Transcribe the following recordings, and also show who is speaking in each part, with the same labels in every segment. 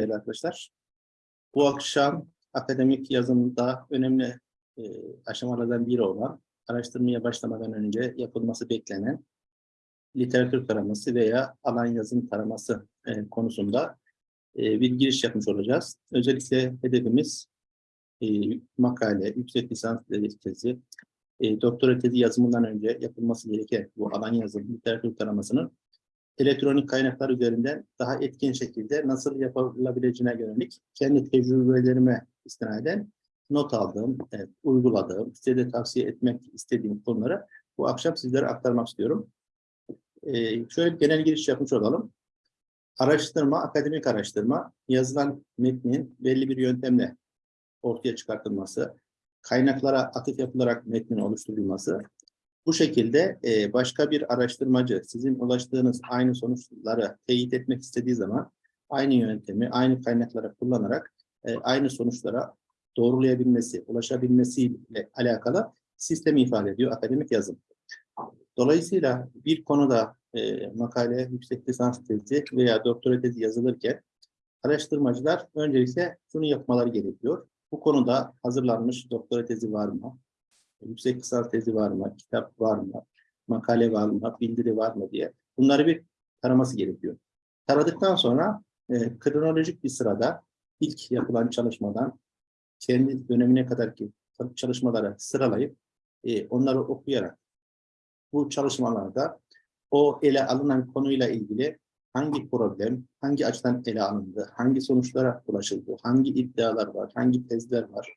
Speaker 1: değerli arkadaşlar. Bu akşam akademik yazımda önemli e, aşamalardan biri olan araştırmaya başlamadan önce yapılması beklenen literatür taraması veya alan yazım taraması e, konusunda e, bir giriş yapmış olacağız. Özellikle hedefimiz e, makale, yüksek lisans tezi, e, doktora tezi yazımından önce yapılması gereken bu alan yazım literatür taramasının elektronik kaynaklar üzerinden daha etkin şekilde nasıl yapılabileceğine yönelik kendi tecrübelerime istinaden not aldığım, evet, uyguladığım, size de tavsiye etmek istediğim konuları bu akşam sizlere aktarmak istiyorum. Ee, şöyle bir genel giriş yapmış olalım. Araştırma, akademik araştırma, yazılan metnin belli bir yöntemle ortaya çıkartılması, kaynaklara atıf yapılarak metnin oluşturulması, bu şekilde e, başka bir araştırmacı sizin ulaştığınız aynı sonuçları teyit etmek istediği zaman aynı yöntemi, aynı kaynakları kullanarak e, aynı sonuçlara doğrulayabilmesi, ulaşabilmesiyle alakalı sistemi ifade ediyor akademik yazım. Dolayısıyla bir konuda e, makale, yüksek lisans tezi veya doktora tezi yazılırken araştırmacılar öncelikle şunu yapmaları gerekiyor. Bu konuda hazırlanmış doktora tezi var mı? Yüksek lisans tezi var mı? Kitap var mı? Makale var mı? Bildiri var mı diye. Bunları bir taraması gerekiyor. Taradıktan sonra e, kronolojik bir sırada ilk yapılan çalışmadan kendi dönemine kadar ki çalışmaları sıralayıp e, onları okuyarak bu çalışmalarda o ele alınan konuyla ilgili hangi problem, hangi açıdan ele alındı, hangi sonuçlara ulaşıldı, hangi iddialar var, hangi tezler var,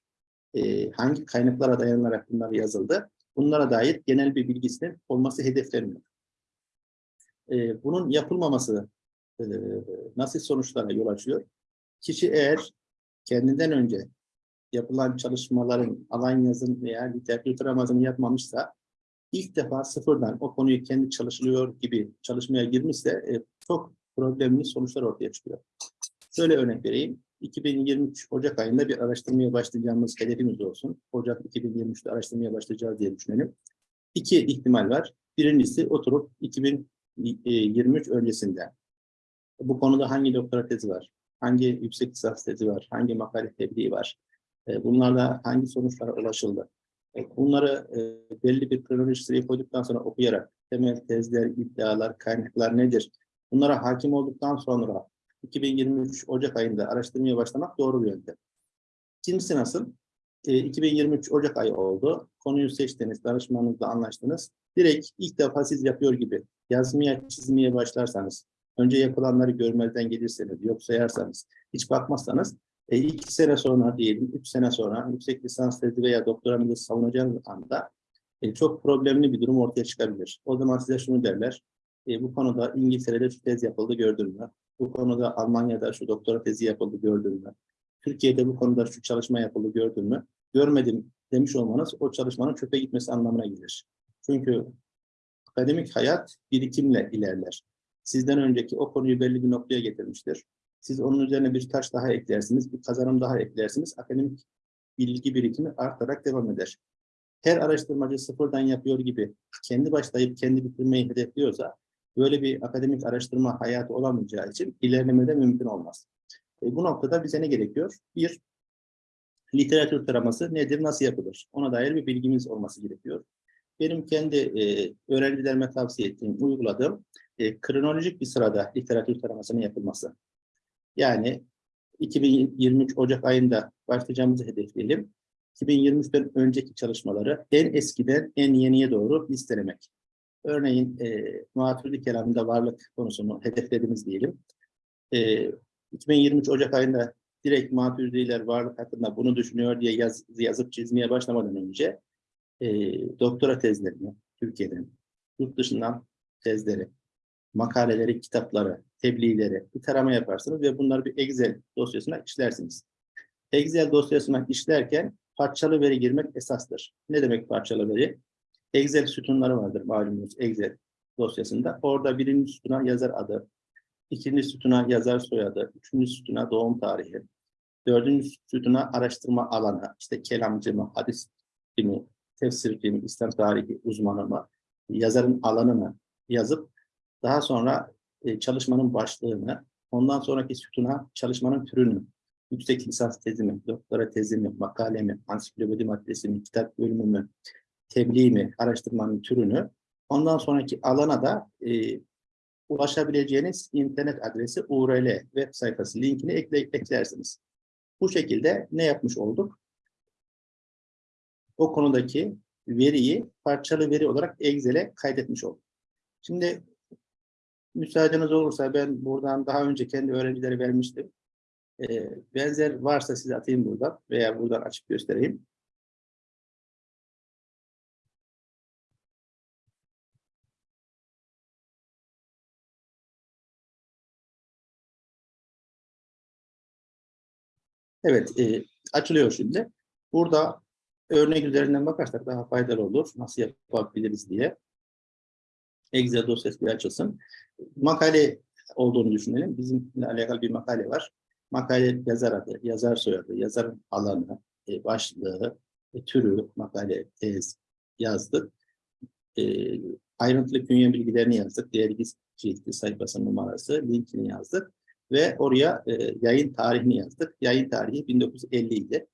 Speaker 1: e, hangi kaynaklara dayanarak bunlar yazıldı, bunlara dair genel bir bilgisinin olması hedefleniyor. E, bunun yapılmaması e, nasıl sonuçlara yol açıyor? Kişi eğer kendinden önce yapılan çalışmaların alan yazın veya literatür taramasını yapmamışsa ilk defa sıfırdan o konuyu kendi çalışılıyor gibi çalışmaya girmişse e, çok problemli sonuçlar ortaya çıkıyor. Şöyle örnek vereyim. 2023 Ocak ayında bir araştırmaya başlayacağımız hedefimiz olsun. Ocak 2023'te araştırmaya başlayacağız diye düşünelim. İki ihtimal var. Birincisi oturup 2023 öncesinde bu konuda hangi doktora tezi var, hangi yüksek lisans tezi var, hangi makale tebliği var, e, bunlarla hangi sonuçlara ulaşıldı. E, bunları e, belli bir kronoloji sıraya koyduktan sonra okuyarak temel tezler, iddialar, kaynaklar nedir? Bunlara hakim olduktan sonra 2023 Ocak ayında araştırmaya başlamak doğru bir yöntem. İkincisi nasıl? E, 2023 Ocak ayı oldu. Konuyu seçtiniz, danışmanınızla anlaştınız. Direkt ilk defa siz yapıyor gibi yazmaya, çizmeye başlarsanız, önce yapılanları görmezden gelirseniz, yok sayarsanız, hiç bakmazsanız, e, iki sene sonra diyelim, üç sene sonra yüksek lisans tezi veya doktoranızı savunacağınız anda e, çok problemli bir durum ortaya çıkabilir. O zaman size şunu derler, e, bu konuda İngiltere'de şu tez yapıldı gördün mü? Bu konuda Almanya'da şu doktora tezi yapıldı gördün mü? Türkiye'de bu konuda şu çalışma yapıldı gördün mü? Görmedim demiş olmanız o çalışmanın çöpe gitmesi anlamına gelir. Çünkü akademik hayat birikimle ilerler. Sizden önceki o konuyu belli bir noktaya getirmiştir. Siz onun üzerine bir taş daha eklersiniz, bir kazanım daha eklersiniz. Akademik bilgi birikimi artarak devam eder. Her araştırmacı sıfırdan yapıyor gibi kendi başlayıp kendi bitirmeyi hedefliyorsa böyle bir akademik araştırma hayatı olamayacağı için ilerlemede mümkün olmaz. E, bu noktada bize ne gerekiyor? Bir, literatür taraması nedir, nasıl yapılır? Ona dair bir bilgimiz olması gerekiyor. Benim kendi e, öğrencilerime tavsiye ettiğim, uyguladığım e, kronolojik bir sırada literatür taramasının yapılması. Yani 2023 Ocak ayında başlayacağımızı hedefleyelim. 2023'ten önceki çalışmaları en eskiden en yeniye doğru listelemek. Örneğin e, muhatürlü kelamında varlık konusunu hedeflediğimiz diyelim. E, 2023 Ocak ayında direkt maturidiler varlık hakkında bunu düşünüyor diye yaz, yazıp çizmeye başlamadan önce e, doktora tezlerini Türkiye'den, yurt dışından tezleri, makaleleri, kitapları, tebliğleri bir tarama yaparsınız ve bunları bir Excel dosyasına işlersiniz. Excel dosyasına işlerken parçalı veri girmek esastır. Ne demek parçalı veri? Excel sütunları vardır malumunuz Excel dosyasında. Orada birinci sütuna yazar adı, ikinci sütuna yazar soyadı, üçüncü sütuna doğum tarihi, dördüncü sütuna araştırma alanı, işte kelamcı mı, hadis mi, tefsir mi, İslam tarihi uzmanı mı, yazarın alanını yazıp daha sonra e, çalışmanın başlığını, Ondan sonraki sütuna çalışmanın türünü, yüksek lisans tezi mi, doktora tezi mi, makale mi, ansiklopedi maddesi mi, kitap bölümü mü, tebliğ mi, araştırmanın türünü, ondan sonraki alana da e, ulaşabileceğiniz internet adresi URL web sayfası linkini ekle, eklersiniz. Bu şekilde ne yapmış olduk? O konudaki veriyi parçalı veri olarak Excel'e kaydetmiş olduk. Şimdi müsaadeniz olursa ben buradan daha önce kendi öğrencilere vermiştim. Ee, benzer varsa size atayım buradan veya buradan açıp göstereyim. Evet, e, açılıyor şimdi. Burada örnek üzerinden bakarsak daha faydalı olur. Nasıl yapabiliriz diye. Excel dosyası bir açılsın. Makale olduğunu düşünelim. Bizimle alakalı bir makale var. Makale yazar adı, yazar soyadı, yazarın alanı, e, başlığı, e, türü, makale, tez yazdık. E, ayrıntılı künye bilgilerini yazdık. Dergi cildi sayfası numarası, linkini yazdık. Ve oraya e, yayın tarihini yazdık. Yayın tarihi 1950 idi.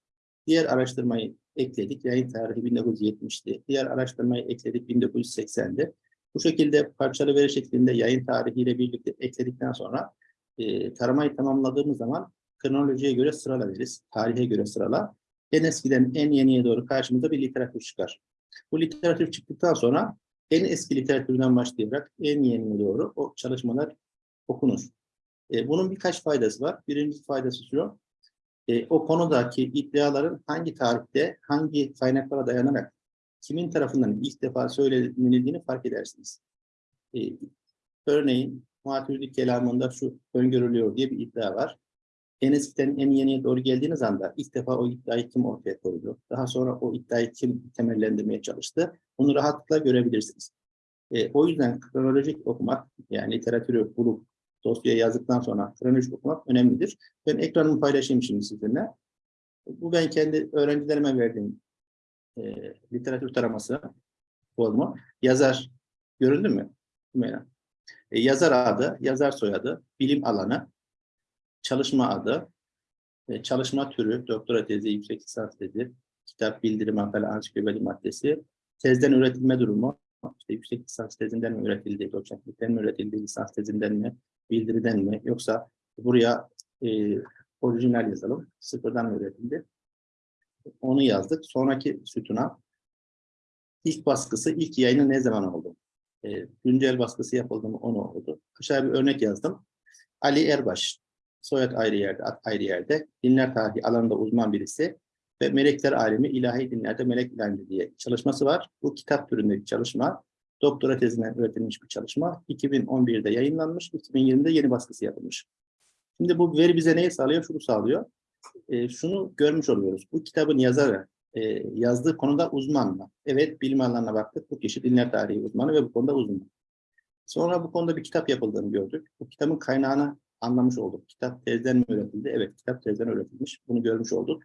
Speaker 1: Diğer araştırmayı ekledik. Yayın tarihi 1970'ti. Diğer araştırmayı ekledik 1980'di. Bu şekilde parçalı veri şeklinde yayın tarihiyle birlikte ekledikten sonra e, taramayı tamamladığımız zaman kronolojiye göre sıralarız. Tarihe göre sırala. En eskiden en yeniye doğru karşımıza bir literatür çıkar. Bu literatür çıktıktan sonra en eski literatürden başlayarak en yeniye doğru o çalışmalar okunur. E, bunun birkaç faydası var. Birinci faydası şu, e, o konudaki iddiaların hangi tarihte, hangi kaynaklara dayanarak kimin tarafından ilk defa söylenildiğini fark edersiniz. E, örneğin Muhatürlük kelamında şu öngörülüyor diye bir iddia var. En eskiden en yeniye doğru geldiğiniz anda ilk defa o iddiayı kim ortaya koydu? Daha sonra o iddiayı kim temellendirmeye çalıştı? Bunu rahatlıkla görebilirsiniz. E, o yüzden kronolojik okumak, yani literatürü bulup dosyaya yazdıktan sonra kronolojik okumak önemlidir. Ben ekranımı paylaşayım şimdi sizinle. Bu ben kendi öğrencilerime verdiğim e, literatür taraması formu. Yazar göründü mü? Hümeyra. E, yazar adı, yazar soyadı, bilim alanı, çalışma adı, e, çalışma türü, doktora tezi, yüksek lisans tezi, kitap, bildirim, makale, ansiklopedi maddesi, tezden üretilme durumu, işte yüksek lisans tezinden mi üretildi, doçentlikten mi üretildi, lisans tezinden mi, bildiriden mi, yoksa buraya e, orijinal yazalım, sıfırdan üretildi, onu yazdık. Sonraki sütuna ilk baskısı, ilk yayını ne zaman oldu? E, güncel baskısı yapıldı mı onu oldu. Aşağı bir örnek yazdım. Ali Erbaş, soyad ayrı yerde, ad ayrı yerde, dinler tarihi alanında uzman birisi ve melekler alemi ilahi dinlerde melek ilanı diye çalışması var. Bu kitap türünde bir çalışma. Doktora tezinden üretilmiş bir çalışma. 2011'de yayınlanmış, 2020'de yeni baskısı yapılmış. Şimdi bu veri bize neyi sağlıyor? Şunu sağlıyor e, şunu görmüş oluyoruz. Bu kitabın yazarı e, yazdığı konuda uzman mı? Evet, bilim alanına baktık. Bu kişi dinler tarihi uzmanı ve bu konuda uzman. Sonra bu konuda bir kitap yapıldığını gördük. Bu kitabın kaynağını anlamış olduk. Kitap tezden mi üretildi? Evet, kitap tezden üretilmiş. Bunu görmüş olduk.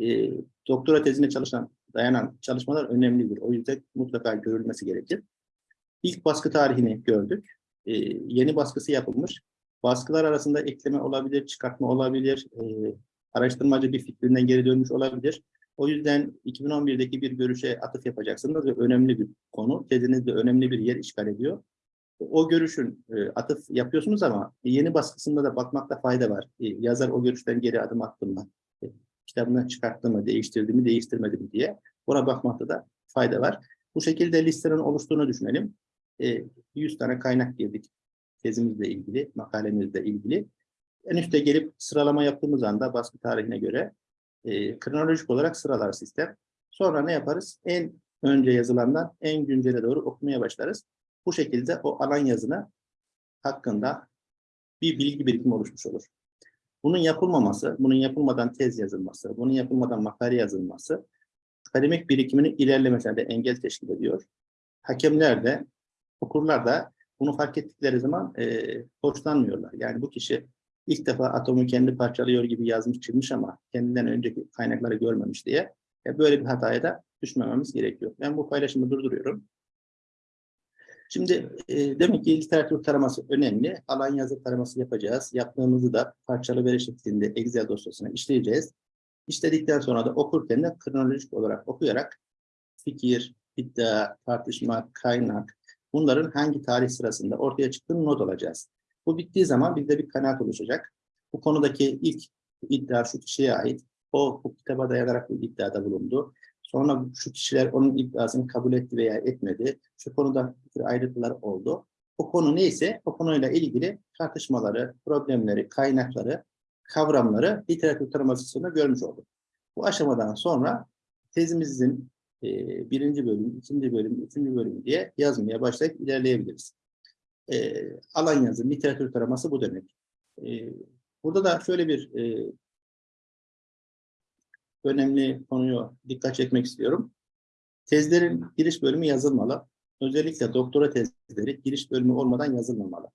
Speaker 1: E, doktora tezine çalışan, dayanan çalışmalar önemlidir. O yüzden mutlaka görülmesi gerekir. İlk baskı tarihini gördük. E, yeni baskısı yapılmış. Baskılar arasında ekleme olabilir, çıkartma olabilir, e, araştırmacı bir fikrinden geri dönmüş olabilir. O yüzden 2011'deki bir görüşe atıf yapacaksınız ve önemli bir konu. Tezinizde önemli bir yer işgal ediyor. O görüşün e, atıf yapıyorsunuz ama yeni baskısında da bakmakta fayda var. E, yazar o görüşten geri adım attı mı? E, kitabını çıkarttı mı, değiştirdi mi, değiştirmedi mi diye. Ona bakmakta da fayda var. Bu şekilde listenin oluştuğunu düşünelim. 100 tane kaynak girdik tezimizle ilgili, makalemizle ilgili en üstte gelip sıralama yaptığımız anda baskı tarihine göre e, kronolojik olarak sıralar sistem. Sonra ne yaparız? En önce yazılandan en güncele doğru okumaya başlarız. Bu şekilde o alan yazına hakkında bir bilgi birikimi oluşmuş olur. Bunun yapılmaması, bunun yapılmadan tez yazılması, bunun yapılmadan makale yazılması akademik birikiminin ilerlemesine de engel teşkil ediyor. Hakemler de, okurlar da bunu fark ettikleri zaman e, hoşlanmıyorlar. Yani bu kişi ilk defa atomu kendi parçalıyor gibi yazmış çıkmış ama kendinden önceki kaynakları görmemiş diye e, böyle bir hataya da düşmememiz gerekiyor. Ben bu paylaşımı durduruyorum. Şimdi e, demek ki literatür taraması önemli. Alan yazı taraması yapacağız. Yaptığımızı da parçalı veri şeklinde Excel dosyasına işleyeceğiz. İşledikten sonra da okurken de kronolojik olarak okuyarak fikir, iddia, tartışma, kaynak bunların hangi tarih sırasında ortaya çıktığını not alacağız. Bu bittiği zaman bizde bir kanaat oluşacak. Bu konudaki ilk iddia şu kişiye ait. O bu kitaba dayanarak bu iddiada bulundu. Sonra şu kişiler onun iddiasını kabul etti veya etmedi. Şu konuda ayrıntılar oldu. O konu neyse o konuyla ilgili tartışmaları, problemleri, kaynakları, kavramları literatür taramasında görmüş olduk. Bu aşamadan sonra tezimizin e, birinci bölüm, ikinci bölüm, üçüncü bölüm diye yazmaya başlayıp ilerleyebiliriz. E, alan yazı, literatür taraması bu demek. E, burada da şöyle bir e, önemli konuyu dikkat çekmek istiyorum. Tezlerin giriş bölümü yazılmalı. Özellikle doktora tezleri giriş bölümü olmadan yazılmamalı.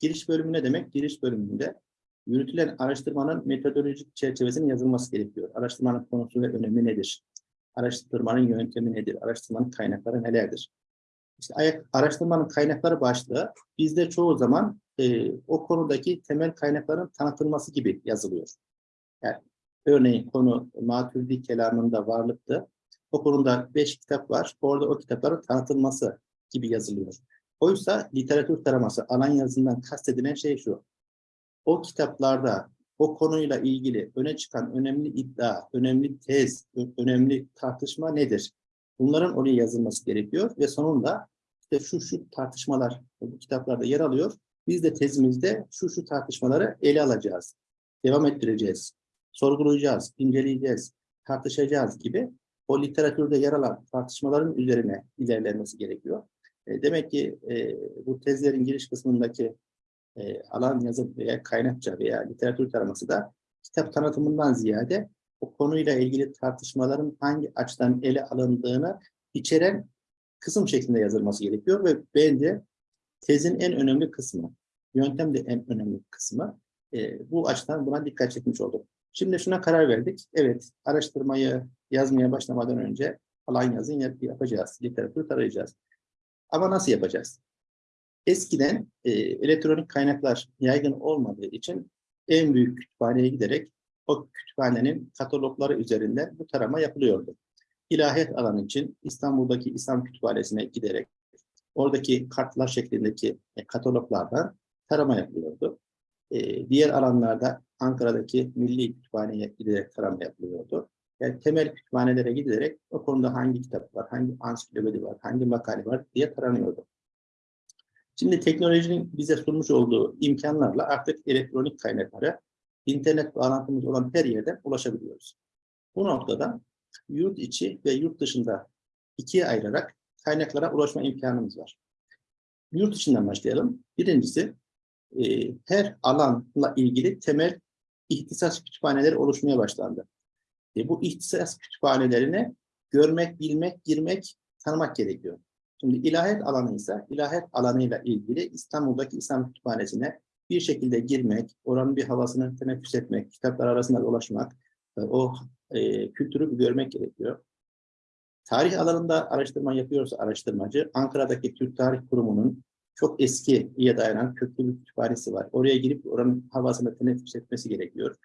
Speaker 1: Giriş bölümü ne demek? Giriş bölümünde yürütülen araştırmanın metodolojik çerçevesinin yazılması gerekiyor. Araştırmanın konusu ve önemi nedir? Araştırmanın yöntemi nedir? Araştırmanın kaynakları nelerdir? İşte araştırmanın kaynakları başlığı bizde çoğu zaman e, o konudaki temel kaynakların tanıtılması gibi yazılıyor. Yani örneğin konu Maturidi kelamında varlıktı. O konuda beş kitap var. Orada o kitapların tanıtılması gibi yazılıyor. Oysa literatür taraması alan yazısından kastedilen şey şu. O kitaplarda o konuyla ilgili öne çıkan önemli iddia, önemli tez, önemli tartışma nedir? Bunların oraya yazılması gerekiyor ve sonunda işte şu şu tartışmalar bu kitaplarda yer alıyor. Biz de tezimizde şu şu tartışmaları ele alacağız, devam ettireceğiz, sorgulayacağız, inceleyeceğiz, tartışacağız gibi o literatürde yer alan tartışmaların üzerine ilerlenmesi gerekiyor. E, demek ki e, bu tezlerin giriş kısmındaki e, alan yazı veya kaynakça veya literatür taraması da kitap tanıtımından ziyade o konuyla ilgili tartışmaların hangi açıdan ele alındığını içeren kısım şeklinde yazılması gerekiyor ve bence tezin en önemli kısmı, yöntem de en önemli kısmı. E, bu açıdan buna dikkat çekmiş olduk. Şimdi şuna karar verdik. Evet, araştırmayı yazmaya başlamadan önce alan yazın yap- yapacağız, literatür tarayacağız. Ama nasıl yapacağız? Eskiden e, elektronik kaynaklar yaygın olmadığı için en büyük kütüphaneye giderek o kütüphanenin katalogları üzerinden bu tarama yapılıyordu. İlahiyat alanı için İstanbul'daki İslam Kütüphanesi'ne giderek oradaki kartlar şeklindeki e, kataloglardan tarama yapılıyordu. E, diğer alanlarda Ankara'daki Milli Kütüphane'ye giderek tarama yapılıyordu. Yani temel kütüphanelere giderek o konuda hangi kitap var, hangi ansiklopedi var, hangi makale var diye taranıyordu. Şimdi teknolojinin bize sunmuş olduğu imkanlarla artık elektronik kaynaklara internet bağlantımız olan her yerden ulaşabiliyoruz. Bu noktada yurt içi ve yurt dışında ikiye ayırarak kaynaklara ulaşma imkanımız var. Yurt içinden başlayalım. Birincisi e, her alanla ilgili temel ihtisas kütüphaneleri oluşmaya başlandı. E, bu ihtisas kütüphanelerine görmek, bilmek, girmek, tanımak gerekiyor. Şimdi ilahiyat alanı ise ilahiyat alanıyla ilgili İstanbul'daki İslam Kütüphanesi'ne bir şekilde girmek, oranın bir havasını teneffüs etmek, kitaplar arasında dolaşmak, e, o e, kültürü görmek gerekiyor. Tarih alanında araştırma yapıyorsa araştırmacı, Ankara'daki Türk Tarih Kurumu'nun çok eskiye dayanan köklü bir kütüphanesi var. Oraya girip oranın havasını teneffüs etmesi gerekiyor.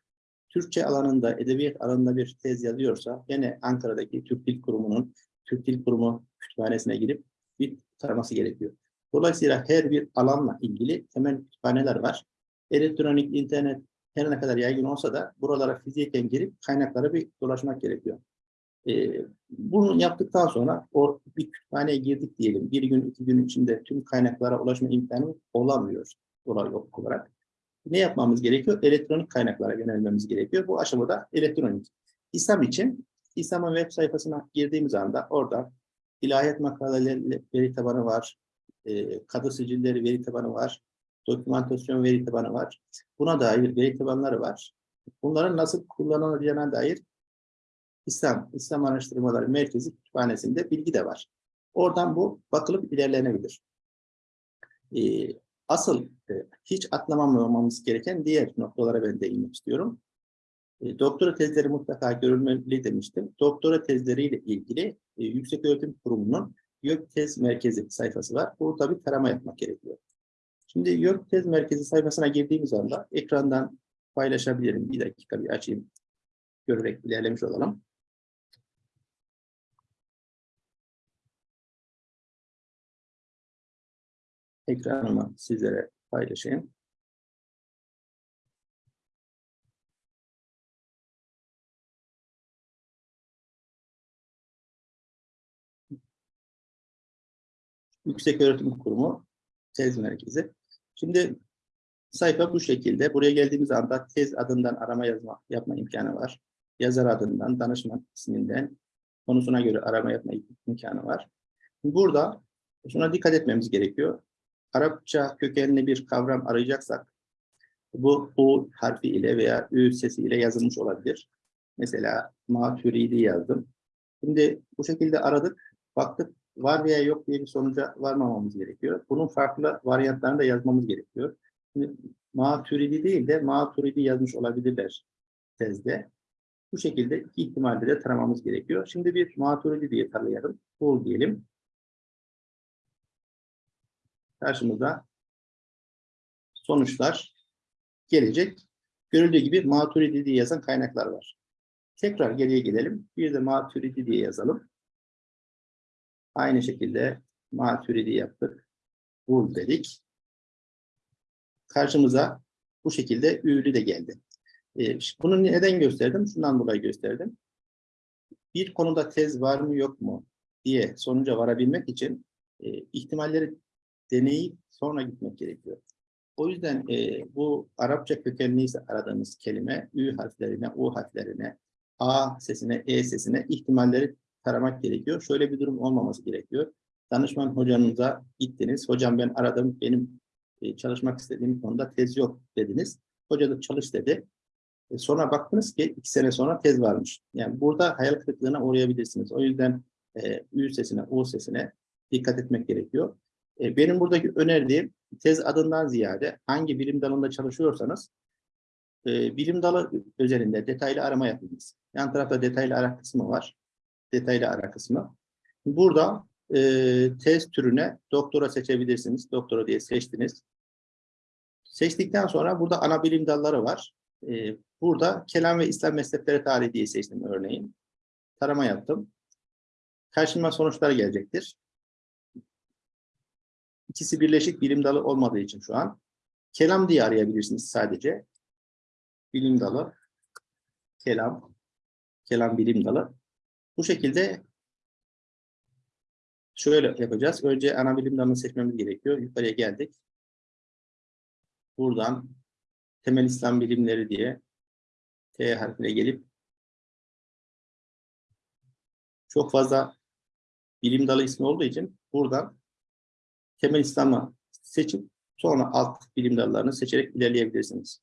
Speaker 1: Türkçe alanında, edebiyat alanında bir tez yazıyorsa, yine Ankara'daki Türk Dil Kurumu'nun Türk Dil Kurumu kütüphanesine girip bir taraması gerekiyor. Dolayısıyla her bir alanla ilgili temel kütüphaneler var. Elektronik, internet her ne kadar yaygın olsa da buralara fiziken girip kaynaklara bir dolaşmak gerekiyor. Ee, bunu yaptıktan sonra o bir kütüphaneye girdik diyelim. Bir gün, iki gün içinde tüm kaynaklara ulaşma imkanı olamıyor olay olarak. Ne yapmamız gerekiyor? Elektronik kaynaklara yönelmemiz gerekiyor. Bu aşamada elektronik. İslam için İslam'ın web sayfasına girdiğimiz anda orada ilahiyat makaleleri veri tabanı var, e, kadı sicilleri veri tabanı var, dokümantasyon veri tabanı var. Buna dair veri tabanları var. Bunların nasıl kullanılacağına dair İslam, İslam Araştırmaları Merkezi Kütüphanesi'nde bilgi de var. Oradan bu bakılıp ilerlenebilir. E, asıl e, hiç atlamamamamız gereken diğer noktalara ben değinmek istiyorum. E, doktora tezleri mutlaka görülmeli demiştim. Doktora tezleriyle ilgili e, Yüksek Öğretim Kurumu'nun YÖK Tez Merkezi sayfası var. Burada bir tarama yapmak gerekiyor. Şimdi YÖK Tez Merkezi sayfasına girdiğimiz anda ekrandan paylaşabilirim. Bir dakika bir açayım. Görerek ilerlemiş olalım. Ekranımı sizlere paylaşayım. Yüksek Öğretim Kurumu Tez Merkezi. Şimdi sayfa bu şekilde. Buraya geldiğimiz anda tez adından arama yazma yapma imkanı var. Yazar adından, danışman isminden, konusuna göre arama yapma imkanı var. Burada şuna dikkat etmemiz gerekiyor. Arapça kökenli bir kavram arayacaksak bu U harfi ile veya Ü sesi ile yazılmış olabilir. Mesela maturidi yazdım. Şimdi bu şekilde aradık, baktık var veya yok diye bir sonuca varmamamız gerekiyor. Bunun farklı varyantlarını da yazmamız gerekiyor. Şimdi, maturidi değil de maturidi yazmış olabilirler tezde. Bu şekilde iki ihtimalde de taramamız gerekiyor. Şimdi bir maturidi diye tarayalım. Bul diyelim. Karşımıza sonuçlar gelecek. Görüldüğü gibi maturidi diye yazan kaynaklar var. Tekrar geriye gidelim. Bir de maturidi diye yazalım. Aynı şekilde maturidi yaptık. Bul dedik. Karşımıza bu şekilde ürü de geldi. Ee, bunu neden gösterdim? Şundan dolayı gösterdim. Bir konuda tez var mı yok mu diye sonuca varabilmek için e, ihtimalleri deneyip sonra gitmek gerekiyor. O yüzden e, bu Arapça kökenliyse aradığımız kelime Ü harflerine, U harflerine, A sesine, E sesine ihtimalleri taramak gerekiyor. Şöyle bir durum olmaması gerekiyor. Danışman hocanıza gittiniz. Hocam ben aradım, benim e, çalışmak istediğim konuda tez yok dediniz. Hoca da çalış dedi. E, sonra baktınız ki iki sene sonra tez varmış. Yani burada hayal kırıklığına uğrayabilirsiniz. O yüzden e, Ü sesine, U sesine dikkat etmek gerekiyor. E, benim buradaki önerdiğim tez adından ziyade hangi bilim dalında çalışıyorsanız bilim dalı özelinde detaylı arama yapınız. Yan tarafta detaylı ara kısmı var. Detaylı ara kısmı. Burada e, tez türüne doktora seçebilirsiniz. Doktora diye seçtiniz. Seçtikten sonra burada ana bilim dalları var. E, burada kelam ve İslam mezhepleri tarihi diye seçtim örneğin. Tarama yaptım. Karşıma sonuçlar gelecektir. İkisi birleşik bilim dalı olmadığı için şu an. Kelam diye arayabilirsiniz sadece. Bilim dalı. Kelam. Kelam bilim dalı. Bu şekilde şöyle yapacağız. Önce ana bilim dalını seçmemiz gerekiyor. Yukarıya geldik. Buradan temel İslam bilimleri diye T harfine gelip çok fazla bilim dalı ismi olduğu için buradan temel İslam'ı seçip sonra alt bilim dallarını seçerek ilerleyebilirsiniz.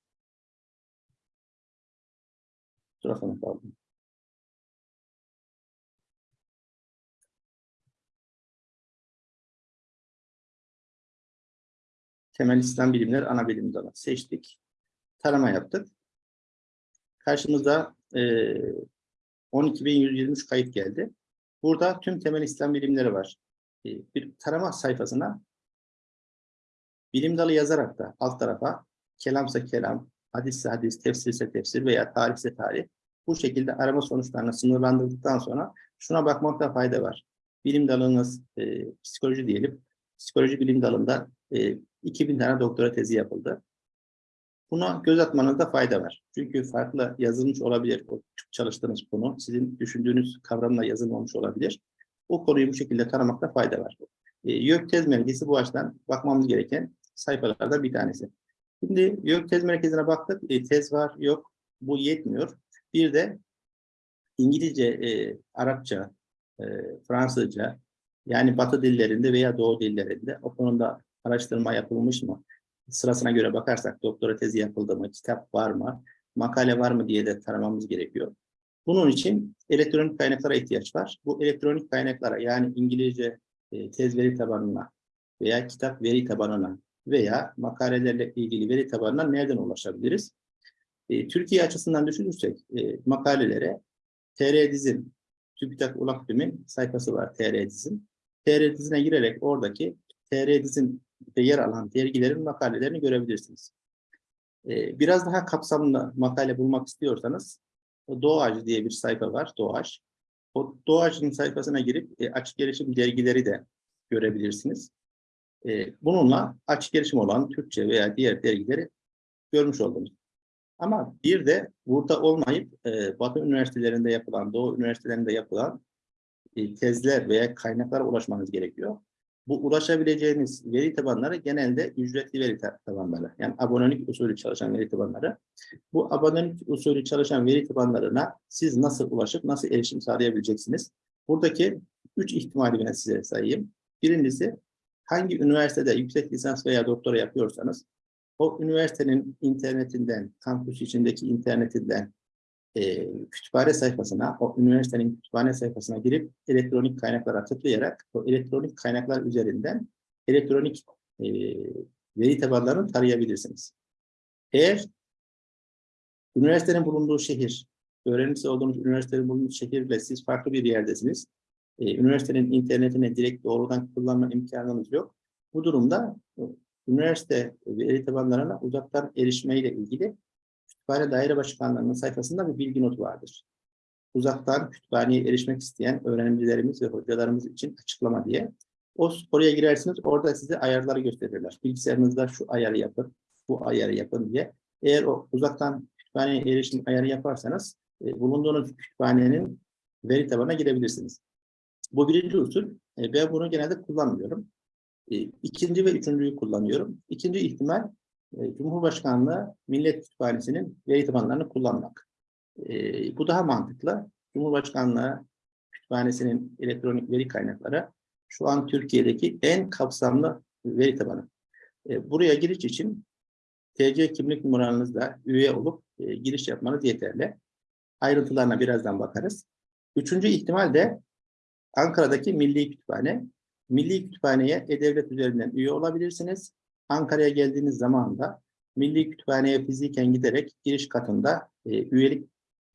Speaker 1: Tarafına kaldım. Temel İslam bilimleri ana bilim dalı seçtik. Tarama yaptık. Karşımıza e, 12.123 kayıt geldi. Burada tüm temel İslam bilimleri var. E, bir tarama sayfasına bilim dalı yazarak da alt tarafa kelamsa kelam, hadisse hadis, tefsirse tefsir veya tarihse tarih bu şekilde arama sonuçlarını sınırlandırdıktan sonra şuna bakmakta fayda var. Bilim dalınız e, psikoloji diyelim. Psikoloji bilim dalında e, 2000 tane doktora tezi yapıldı. Buna göz atmanızda fayda var. Çünkü farklı yazılmış olabilir o çalıştığınız konu. Sizin düşündüğünüz kavramla yazılmamış olabilir. O konuyu bu şekilde tanımakta fayda var. E, YÖK tez merkezi bu açıdan bakmamız gereken sayfalardan bir tanesi. Şimdi YÖK tez merkezine baktık. E, tez var, yok. Bu yetmiyor. Bir de İngilizce, e, Arapça, e, Fransızca yani Batı dillerinde veya Doğu dillerinde o konuda araştırma yapılmış mı? Sırasına göre bakarsak doktora tezi yapıldı mı, kitap var mı, makale var mı diye de taramamız gerekiyor. Bunun için elektronik kaynaklara ihtiyaç var. Bu elektronik kaynaklara yani İngilizce e, tez veri tabanına veya kitap veri tabanına veya makalelerle ilgili veri tabanına nereden ulaşabiliriz? E, Türkiye açısından düşünürsek e, makalelere TR Dizim, TÜBİTAK Ulak sayfası var TR Dizim. TR dizine girerek oradaki TR dizinde yer alan dergilerin makalelerini görebilirsiniz. Ee, biraz daha kapsamlı makale bulmak istiyorsanız Ağacı diye bir sayfa var, Doğu Ağaç. O Doğu Ağacı'nın sayfasına girip e, açık erişim dergileri de görebilirsiniz. E, bununla açık erişim olan Türkçe veya diğer dergileri görmüş oldunuz. Ama bir de burada olmayıp e, Batı üniversitelerinde yapılan, Doğu üniversitelerinde yapılan e, tezler veya kaynaklara ulaşmanız gerekiyor. Bu ulaşabileceğiniz veri tabanları genelde ücretli veri tabanları. Yani abonelik usulü çalışan veri tabanları. Bu abonelik usulü çalışan veri tabanlarına siz nasıl ulaşıp nasıl erişim sağlayabileceksiniz? Buradaki üç ihtimali ben size sayayım. Birincisi hangi üniversitede yüksek lisans veya doktora yapıyorsanız o üniversitenin internetinden, kampüs içindeki internetinden e, kütüphane sayfasına, o üniversitenin kütüphane sayfasına girip elektronik kaynaklara tıklayarak o elektronik kaynaklar üzerinden elektronik e, veri tabanlarını tarayabilirsiniz. Eğer üniversitenin bulunduğu şehir, öğrencisi olduğunuz üniversitenin bulunduğu şehirle siz farklı bir yerdesiniz, e, üniversitenin internetine direkt doğrudan kullanma imkanınız yok. Bu durumda e, üniversite veri tabanlarına uzaktan erişmeyle ilgili Kütüphane Daire Başkanlığı'nın sayfasında bir bilgi notu vardır. Uzaktan kütüphaneye erişmek isteyen öğrencilerimiz ve hocalarımız için açıklama diye. O oraya girersiniz, orada size ayarları gösterirler. Bilgisayarınızda şu ayarı yapın, bu ayarı yapın diye. Eğer o uzaktan kütüphaneye erişim ayarı yaparsanız, e, bulunduğunuz kütüphanenin veri tabanına girebilirsiniz. Bu birinci usul. E, ben bunu genelde kullanmıyorum. E, ikinci ve üçüncüyü kullanıyorum. İkinci ihtimal Cumhurbaşkanlığı Millet Kütüphanesi'nin veri tabanlarını kullanmak. E, bu daha mantıklı. Cumhurbaşkanlığı Kütüphanesi'nin elektronik veri kaynakları şu an Türkiye'deki en kapsamlı veri tabanı. E, buraya giriş için TC kimlik numaranızla üye olup e, giriş yapmanız yeterli. Ayrıntılarına birazdan bakarız. Üçüncü ihtimal de Ankara'daki Milli Kütüphane. Milli Kütüphane'ye E-Devlet üzerinden üye olabilirsiniz. Ankara'ya geldiğiniz zaman da Milli Kütüphane'ye fiziken giderek giriş katında e, üyelik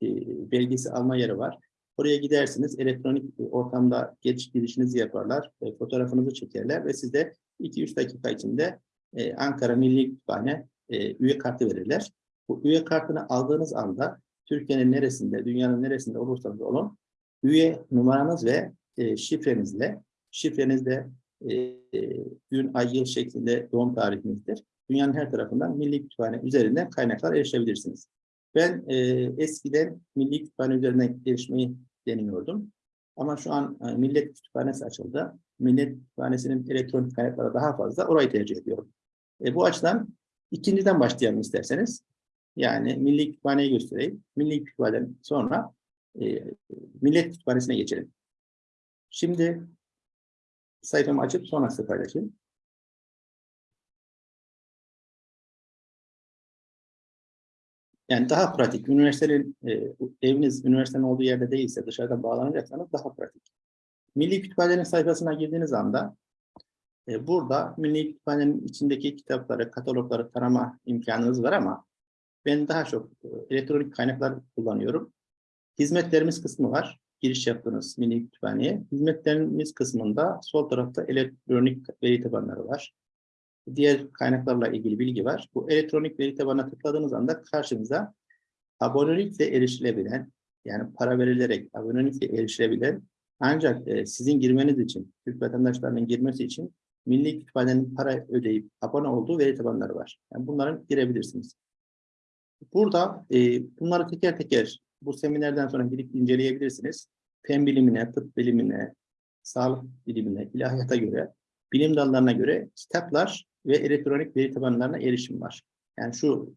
Speaker 1: e, belgesi alma yeri var. Oraya gidersiniz, elektronik ortamda giriş girişinizi yaparlar, e, fotoğrafınızı çekerler ve size 2-3 dakika içinde e, Ankara Milli Kütüphane e, üye kartı verirler. Bu üye kartını aldığınız anda Türkiye'nin neresinde, dünyanın neresinde olursanız olun, üye numaranız ve e, şifrenizle, şifrenizde e, gün, ay, yıl şeklinde doğum tarihinizdir. Dünyanın her tarafından Milli Kütüphane üzerinden kaynaklar erişebilirsiniz. Ben e, eskiden Milli Kütüphane üzerinden erişmeyi deniyordum. Ama şu an e, Millet Kütüphanesi açıldı. Millet Kütüphanesi'nin elektronik kaynakları daha fazla. Orayı tercih ediyorum. E, bu açıdan ikinciden başlayalım isterseniz. Yani Milli Kütüphane'yi göstereyim. Milli Kütüphane'den sonra e, Millet Kütüphanesi'ne geçelim. Şimdi sayfamı açıp sonra size paylaşayım. Yani daha pratik. Üniversitenin, e, eviniz üniversitenin olduğu yerde değilse dışarıdan bağlanacaksanız daha pratik. Milli Kütüphane'nin sayfasına girdiğiniz anda e, burada Milli Kütüphane'nin içindeki kitapları, katalogları tarama imkanınız var ama ben daha çok e, elektronik kaynaklar kullanıyorum. Hizmetlerimiz kısmı var giriş yaptınız mini kütüphaneye. Hizmetlerimiz kısmında sol tarafta elektronik veri tabanları var. Diğer kaynaklarla ilgili bilgi var. Bu elektronik veri tabanına tıkladığınız anda karşınıza abonelikle erişilebilen, yani para verilerek abonelikle erişilebilen ancak e, sizin girmeniz için, Türk vatandaşlarının girmesi için Milli Kütüphanenin para ödeyip abone olduğu veri tabanları var. Yani bunların girebilirsiniz. Burada e, bunları teker teker bu seminerden sonra gidip inceleyebilirsiniz. Fen bilimine, tıp bilimine, sağlık bilimine, ilahiyata göre, bilim dallarına göre kitaplar ve elektronik veri tabanlarına erişim var. Yani şu